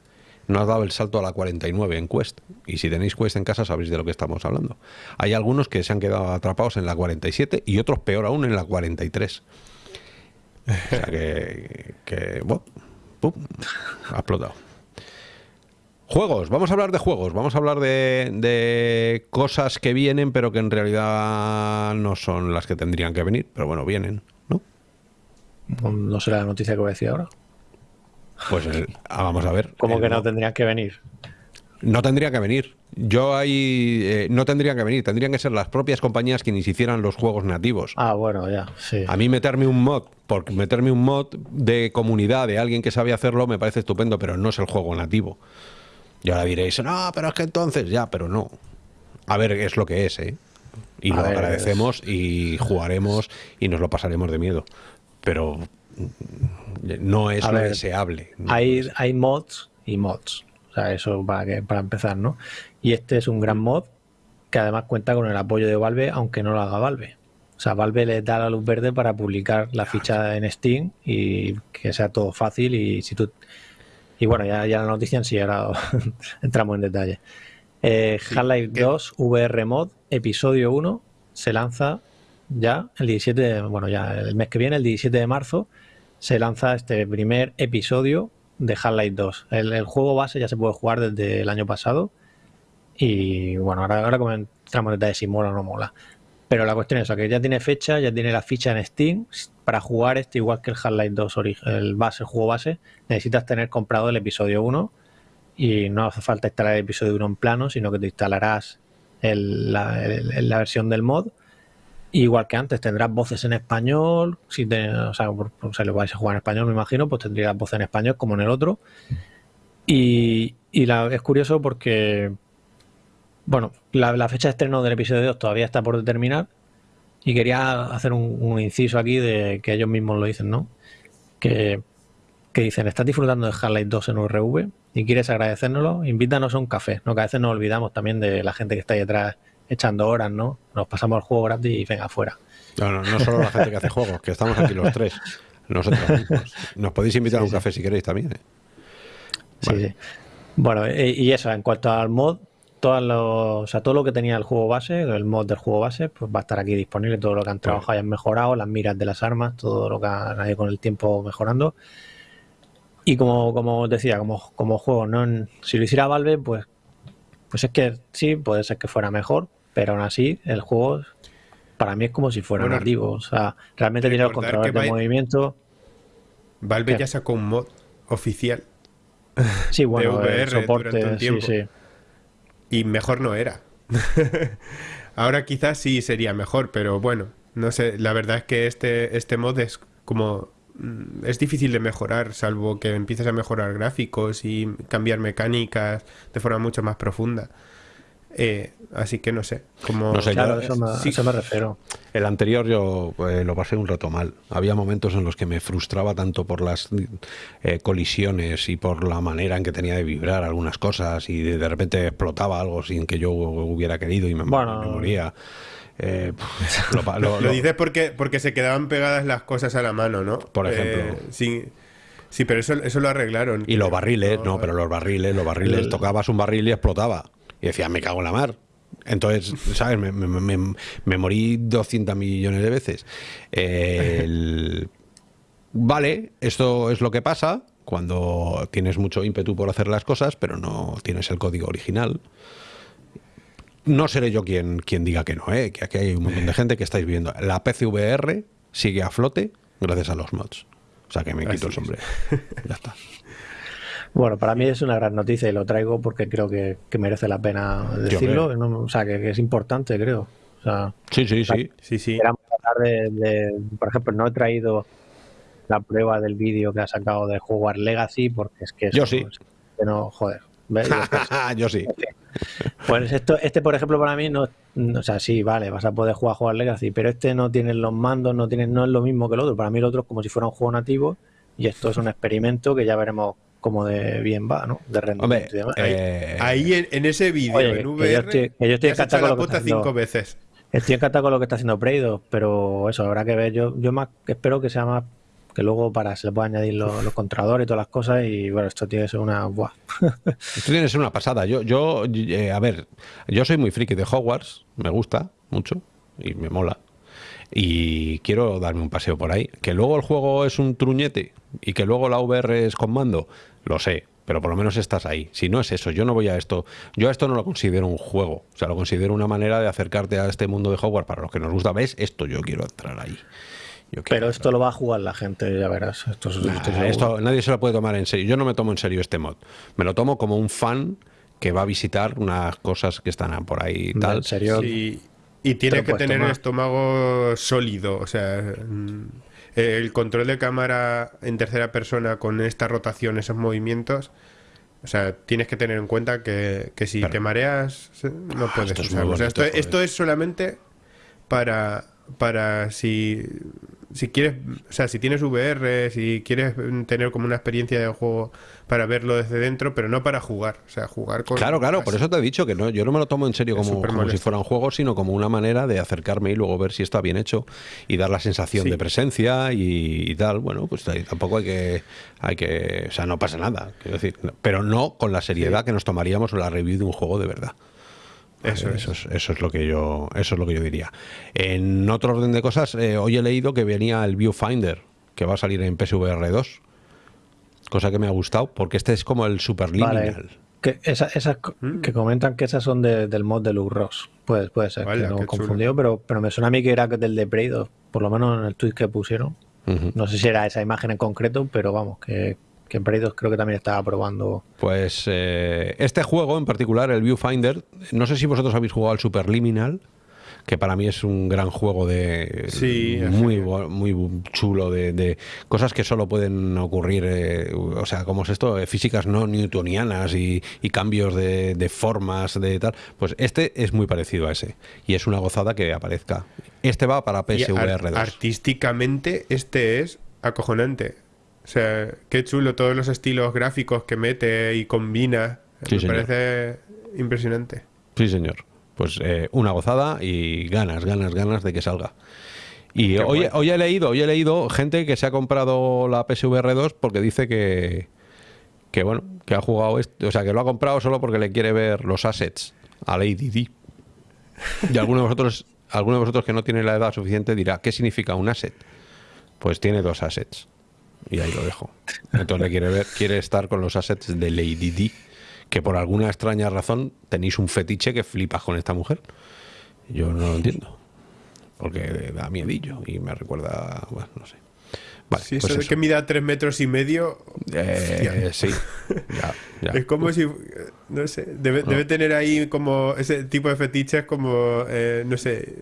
no has dado el salto a la 49 en Quest. Y si tenéis Quest en casa sabéis de lo que estamos hablando. Hay algunos que se han quedado atrapados en la 47 y otros peor aún en la 43. O sea que, que ha explotado. Juegos, vamos a hablar de juegos, vamos a hablar de, de, cosas que vienen pero que en realidad no son las que tendrían que venir, pero bueno, vienen, ¿no? No será la noticia que voy a decir ahora. Pues eh, ah, vamos a ver. ¿Cómo que no tendría que venir? No tendría que venir. Yo ahí eh, no tendría que venir. Tendrían que ser las propias compañías quienes hicieran los juegos nativos. Ah, bueno, ya. Sí. A mí meterme un mod, por meterme un mod de comunidad de alguien que sabe hacerlo me parece estupendo, pero no es el juego nativo. Y ahora diréis, no, pero es que entonces ya, pero no. A ver, es lo que es, ¿eh? Y lo agradecemos y jugaremos y nos lo pasaremos de miedo. Pero no es lo deseable. hay, hay mods y mods. O sea, eso para, para empezar, ¿no? Y este es un gran mod que además cuenta con el apoyo de Valve, aunque no lo haga Valve. O sea, Valve le da la luz verde para publicar la ficha en Steam y que sea todo fácil y si tú... Y bueno, ya, ya la noticia en sí, ahora entramos en detalle. Eh, Half-Life 2 VR Mod, episodio 1, se lanza ya el 17, bueno, ya el mes que viene, el 17 de marzo, se lanza este primer episodio de Half-Life 2. El, juego base ya se puede jugar desde el año pasado. Y bueno, ahora, ahora comentamos detalles si mola o no mola. Pero la cuestión es que ya tiene fecha, ya tiene la ficha en Steam. Para jugar este, igual que el Half-Life 2, el, base, el juego base, necesitas tener comprado el episodio 1. Y no hace falta instalar el episodio 1 en plano, sino que te instalarás la versión del mod Igual que antes, tendrás voces en español. Si o sea, lo vais a jugar en español, me imagino, pues tendrías voces en español como en el otro. Y, es curioso porque, bueno, la, fecha de estreno del episodio 2 todavía está por determinar. Y quería hacer un, inciso aquí de que ellos mismos lo dicen, ¿no? Que, que dicen, ¿estás disfrutando de Half-Life 2 en URV y quieres agradecérnoslo? Invítanos a un café, ¿no? Que a veces nos olvidamos también de la gente que está ahí detrás echando horas, ¿no? Nos pasamos el juego gratis y venga, afuera. No, no, no solo la gente que hace juegos, que estamos aquí los tres. Nosotros mismos. Nos podéis invitar a un café si queréis también. ¿eh? Sí, sí. Bueno, y eso, en cuanto al mod, todo lo, o sea, todo lo que tenía el juego base, el mod del juego base, pues va a estar aquí disponible, todo lo que han trabajado y han mejorado, las miras de las armas, todo lo que han ido con el tiempo mejorando. Y como, como os decía, como, como juego, ¿no? si lo hiciera Valve, pues pues es que sí, puede ser que fuera mejor, pero aún así el juego para mí es como si fuera nativo. O sea, realmente tiene los controladores de movimiento. Valve ya sacó un mod oficial. Sí, bueno, de VR soporte, sí, sí. Y mejor no era. Ahora quizás sí sería mejor, pero bueno, no sé, la verdad es que este, este mod es como mm, es difícil de mejorar, salvo que empieces a mejorar gráficos y cambiar mecánicas de forma mucho más profunda. Eh, así que no sé. Como... No sé, Claro, yo- eso me, sí. eso me refiero. El anterior yo eh, lo pasé un rato mal. Había momentos en los que me frustraba tanto por las eh, colisiones y por la manera en que tenía de vibrar algunas cosas y de, de repente explotaba algo sin que yo hubiera querido y me, Bueno. me moría. Eh, pff, lo pa- lo- Lo lo- dices porque, porque se quedaban pegadas las cosas a la mano, ¿no? Por ejemplo. Eh, sí, sí, pero eso, eso lo arreglaron. y los barriles, no, pero los barriles, los barriles, El- tocabas un barril y explotaba. Y decía, me cago en la mar. Entonces, ¿sabes? Me, me- me- me morí 200 millones de veces. El- Vale, esto es lo que pasa cuando tienes mucho ímpetu por hacer las cosas, pero no tienes el código original. No seré yo quien, quien diga que no, ¿eh? que aquí hay un montón de gente que estáis viendo. La PCVR sigue a flote gracias a los mods. O sea que me quito el es. sombrero. Ya está. Bueno, para mí es una gran noticia y lo traigo porque creo que, que merece la pena decirlo. no- o sea, que, que es importante, creo. O sea, Sí, sí, sí. Sí, sí. de, de- por ejemplo, no he traído la prueba del vídeo que ha sacado de jugar Legacy porque es que eso Yo sí. es que no, joder. ¿ves? yo sí. Pues esto, este, por ejemplo, para mí no, no- o sea, sí, vale, vas a poder jugar jugar Legacy, pero este no tiene los mandos, no tiene, no es lo mismo que el otro. Para mí el otro es como si fuera un juego nativo y esto es un experimento que ya veremos cómo de bien va, ¿no? De rendimiento Hombre, y demás. eh, Ahí en, en ese vídeo, en que yo VR, estoy- que yo estoy te has hecho encantado la con lo que puta está haciendo. cinco veces. Estoy encantado con lo que está haciendo Preidos, pero eso habrá que ver. Yo, yo más espero que sea más que luego para se le pueda añadir los, los controladores y todas las cosas y bueno, esto tiene que ser una buah. Esto tiene que ser una pasada. Yo, yo eh, a ver, yo soy muy friki de Hogwarts, me gusta mucho y me mola. Y quiero darme un paseo por ahí. Que luego el juego es un truñete y que luego la VR es con mando, lo sé, pero por lo menos estás ahí. Si no es eso, yo no voy a esto. Yo a esto no lo considero un juego. O sea, lo considero una manera de acercarte a este mundo de Hogwarts. Para los que nos gusta, ¿ves? Esto yo quiero entrar ahí. Yo quiero Pero esto lo va a jugar la gente, ya verás. Esto, es- Nah, esto nadie se lo puede tomar en serio. Yo no me tomo en serio este mod. Me lo tomo como un fan que va a visitar unas cosas que están por ahí y tal. En serio, Sí, y tiene que tener el estómago sólido, o sea, el control de cámara en tercera persona con esta rotación, esos movimientos, o sea, tienes que tener en cuenta que, que si Pero- te mareas se- no puedes esto es. O sea, esto, esto es solamente para para si si quieres, o sea, si tienes VR, si quieres tener como una experiencia de juego para verlo desde dentro, pero no para jugar, o sea, jugar con Claro, claro, por eso te he dicho que no, yo no me lo tomo en serio como, si fuera un juego, sino como una manera de acercarme y luego ver si está bien hecho y dar la sensación Sí. de presencia y, y tal. Bueno, pues tampoco hay que, hay que, o sea, no pasa nada, quiero decir, no, pero no con la seriedad que nos tomaríamos en la review de un juego de verdad. Eso es. eso es, eso es lo que yo, eso es lo que yo diría. En otro orden de cosas, eh, hoy he leído que venía el Viewfinder, que va a salir en PSVR 2, cosa que me ha gustado, porque este es como el superliminal. Vale. Que, esa- esas Mm. que comentan que esas son de- del mod de Luke Ross. Puede, puede ser Vaya, que chulo. confundido, pero, pero me suena a mí que era del de Prey 2, por lo menos en el tweet que pusieron. No sé si era esa imagen en concreto, pero vamos, que, que en 2 creo que también estaba probando. Pues eh, este juego en particular, el Viewfinder, no sé si vosotros habéis jugado al Superliminal, que para mí es un gran juego de Sí, muy muy chulo de, de cosas que solo pueden ocurrir, eh, o sea, como es esto, Eh, físicas no newtonianas y, y cambios de, de formas de tal. Pues este es muy parecido a ese y es una gozada que aparezca. Este va para PSVR ar- 2. artísticamente este es acojonante. O sea, qué chulo todos los estilos gráficos que mete y combina. Sí, Me señor. parece impresionante. Sí, señor. Pues eh, una gozada y ganas, ganas, ganas de que salga. Y Qué hoy, guay. hoy he leído, hoy he leído gente que se ha comprado la PSVR 2 porque dice que, que bueno, que ha jugado esto, o sea, que lo ha comprado solo porque le quiere ver los assets a Lady D. Y alguno de vosotros, alguno de vosotros que no tiene la edad suficiente dirá, ¿qué significa un asset? Pues tiene dos assets. Y ahí lo dejo. Entonces quiere ver, quiere estar con los assets de Lady D, que por alguna extraña razón tenéis un fetiche que flipas con esta mujer. Yo no lo entiendo. Porque da miedillo y me recuerda, bueno, no sé. Vale, Sí, pues eso de que mida 3 metros y medio. Eh, sí, ya, ya. Es como si. No sé. Debe, debe tener ahí como ese tipo de fetiches como. eh, no sé.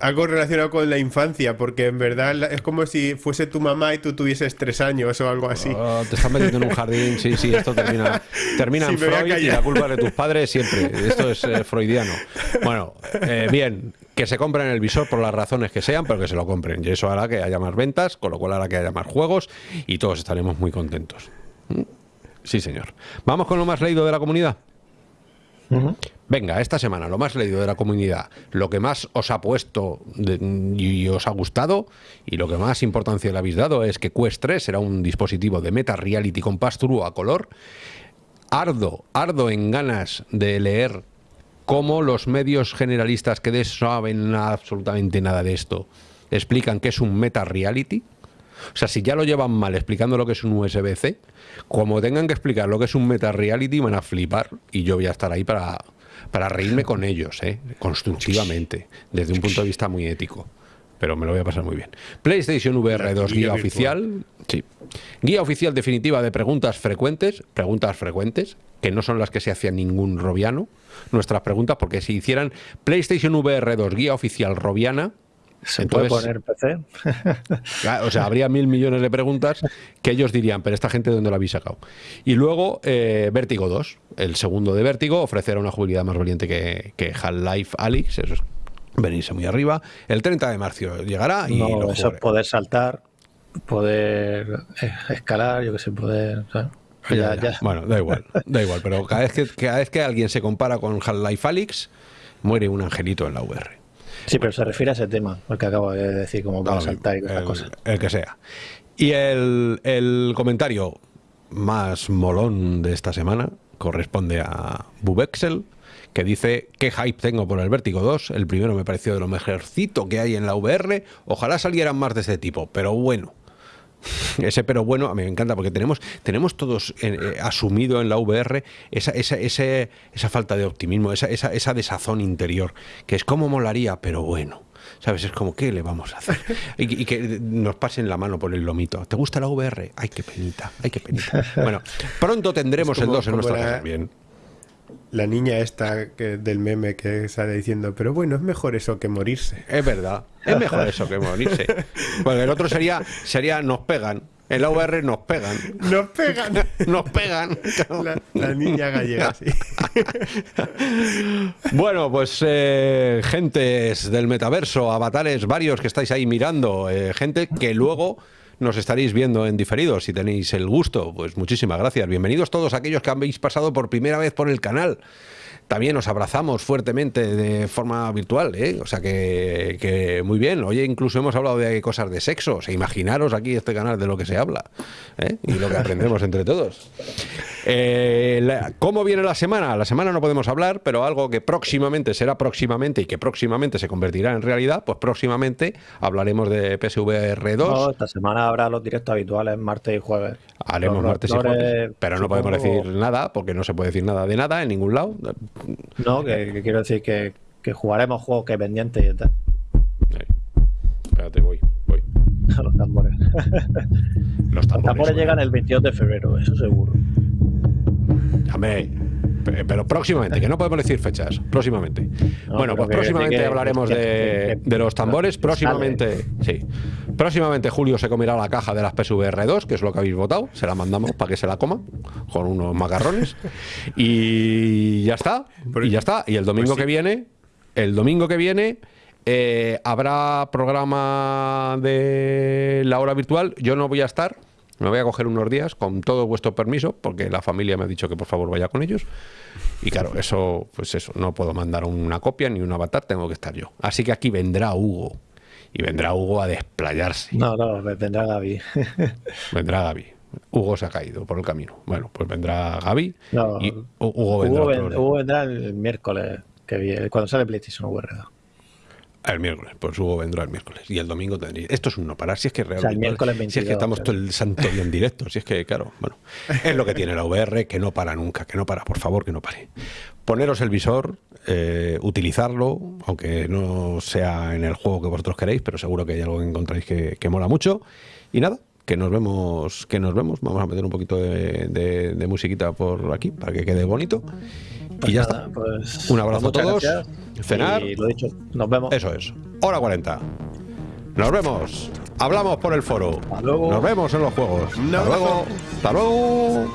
Algo relacionado con la infancia, porque en verdad es como si fuese tu mamá y tú tuvieses tres años o algo así. Oh, te estás metiendo en un jardín, sí, sí, esto termina, termina en Freud y la culpa de tus padres siempre. Esto es eh, freudiano. Bueno, eh, bien, que se compren el visor por las razones que sean, pero que se lo compren. Y eso hará que haya más ventas, con lo cual hará que haya más juegos y todos estaremos muy contentos. ¿Mm? Sí, señor. Vamos con lo más leído de la comunidad. Venga, esta semana, lo más leído de la comunidad, lo que más os ha puesto y os ha gustado y lo que más importancia le habéis dado es que Quest 3 será un dispositivo de Meta Reality con pass a color. Ardo, ardo en ganas de leer cómo los medios generalistas que de saben absolutamente nada de esto explican que es un Meta Reality. O sea, si ya lo llevan mal explicando lo que es un USB-C, como tengan que explicar lo que es un Meta Reality, van a flipar y yo voy a estar ahí para, para reírme con ellos, ¿eh? constructivamente, desde un punto de vista muy ético. Pero me lo voy a pasar muy bien. PlayStation VR 2 guía, oficial. Sí. Guía oficial definitiva de preguntas frecuentes. Preguntas frecuentes, que no son las que se hacía ningún robiano. Nuestras preguntas, porque si hicieran PlayStation VR 2 guía oficial robiana, ¿Se puede poner PC? o sea, habría mil millones de preguntas que ellos dirían, pero esta gente, ¿dónde la habéis sacado? Y luego, eh, Vértigo 2, el segundo de Vértigo, ofrecerá una jugabilidad más valiente que, que Half-Life Alyx, eso es venirse muy arriba. El 30 de marzo llegará y no, eso es poder saltar, poder eh, escalar, yo que sé, poder... Bueno, da igual, da igual, pero cada vez que, cada vez que alguien se compara con Half-Life Alyx, muere un angelito en la VR. Sí, pero se refiere a ese tema, el que acabo de decir, como para saltar y esas cosas. El que sea. Y el, comentario más molón de esta semana corresponde a Bubexel, que dice, qué hype tengo por el Vértigo 2, el primero me pareció de lo mejorcito que hay en la VR, ojalá salieran más de este tipo, pero bueno, ese pero bueno, a mí me encanta porque tenemos, tenemos todos eh, eh, asumido en la VR esa, esa, esa falta de optimismo, esa, esa, esa desazón interior, que es como molaría, pero bueno. ¿Sabes? Es como, ¿qué le vamos a hacer? Y, que nos pasen la mano por el lomito. ¿Te gusta la VR? Ay, qué penita, ay, qué penita. Bueno, pronto tendremos el 2 en nuestra casa. Bien la niña esta que, del meme que sale diciendo, pero bueno, es mejor eso que morirse. Es verdad, es mejor eso que morirse. Bueno, el otro sería, sería nos pegan. En la VR nos pegan. Nos pegan. nos pegan. La, niña gallega, sí. bueno, pues eh, gentes del metaverso, avatares varios que estáis ahí mirando, eh, gente que luego nos estaréis viendo en diferido. Si tenéis el gusto, pues muchísimas gracias. Bienvenidos todos aquellos que habéis pasado por primera vez por el canal también os abrazamos fuertemente de forma virtual, ¿eh? o sea que, muy bien. Oye, incluso hemos hablado de cosas de sexo, o sea, imaginaros aquí este canal de lo que se habla ¿eh? y lo que aprendemos entre todos. Eh, ¿Cómo viene la semana? La semana no podemos hablar, pero algo que próximamente será próximamente y que próximamente se convertirá en realidad, pues próximamente hablaremos de PSVR 2. esta semana habrá los directos habituales, martes y jueves. Haremos martes y jueves, pero no podemos decir nada porque no se puede decir nada de nada en ningún lado. No, que, quiero decir que, jugaremos juegos que pendientes y tal. Espérate, voy, voy. Los tambores. Los tambores, llegan el 22 de febrero, eso seguro. Hombre, pero próximamente, que no podemos decir fechas, próximamente. bueno, pues próximamente hablaremos de, los tambores, próximamente, sí. Próximamente Julio se comerá la caja de las PSVR 2, que es lo que habéis votado, se la mandamos para que se la coma, con unos macarrones, y ya está, y ya está. Y el domingo pues que viene, el domingo que viene... Eh, habrá programa de la hora virtual. Yo no voy a estar, me voy a coger unos días con todo vuestro permiso, porque la familia me ha dicho que por favor vaya con ellos. Y claro, eso, pues eso, no puedo mandar una copia ni un avatar, tengo que estar yo. Así que aquí vendrá Hugo. Y vendrá Hugo a desplayarse. No, no, vendrá Gaby. vendrá Gaby. Hugo se ha caído por el camino. Bueno, pues vendrá Gaby y Hugo vendrá. Hugo, vendrá el miércoles, que viene, cuando sale PlayStation VR. El miércoles, pues Hugo vendrá el miércoles. Y el domingo tendría. Esto es un no parar. Si es que realmente. si es que estamos todo el santo día en directo. Si es que, claro, bueno. Es lo que tiene la VR, que no para nunca, que no para, por favor, que no pare. Poneros el visor, eh, utilizarlo, aunque no sea en el juego que vosotros queréis, pero seguro que hay algo que encontráis que, mola mucho. Y nada, que nos vemos, que nos vemos. Vamos a meter un poquito de, musiquita por aquí para que quede bonito. y ya pues está. Pues un abrazo a todos. Cenar. Y lo dicho, nos vemos. Eso es. Hora 40. Nos vemos. Hablamos por el foro. Hasta luego. Nos vemos en los juegos. Hasta luego. Hasta luego.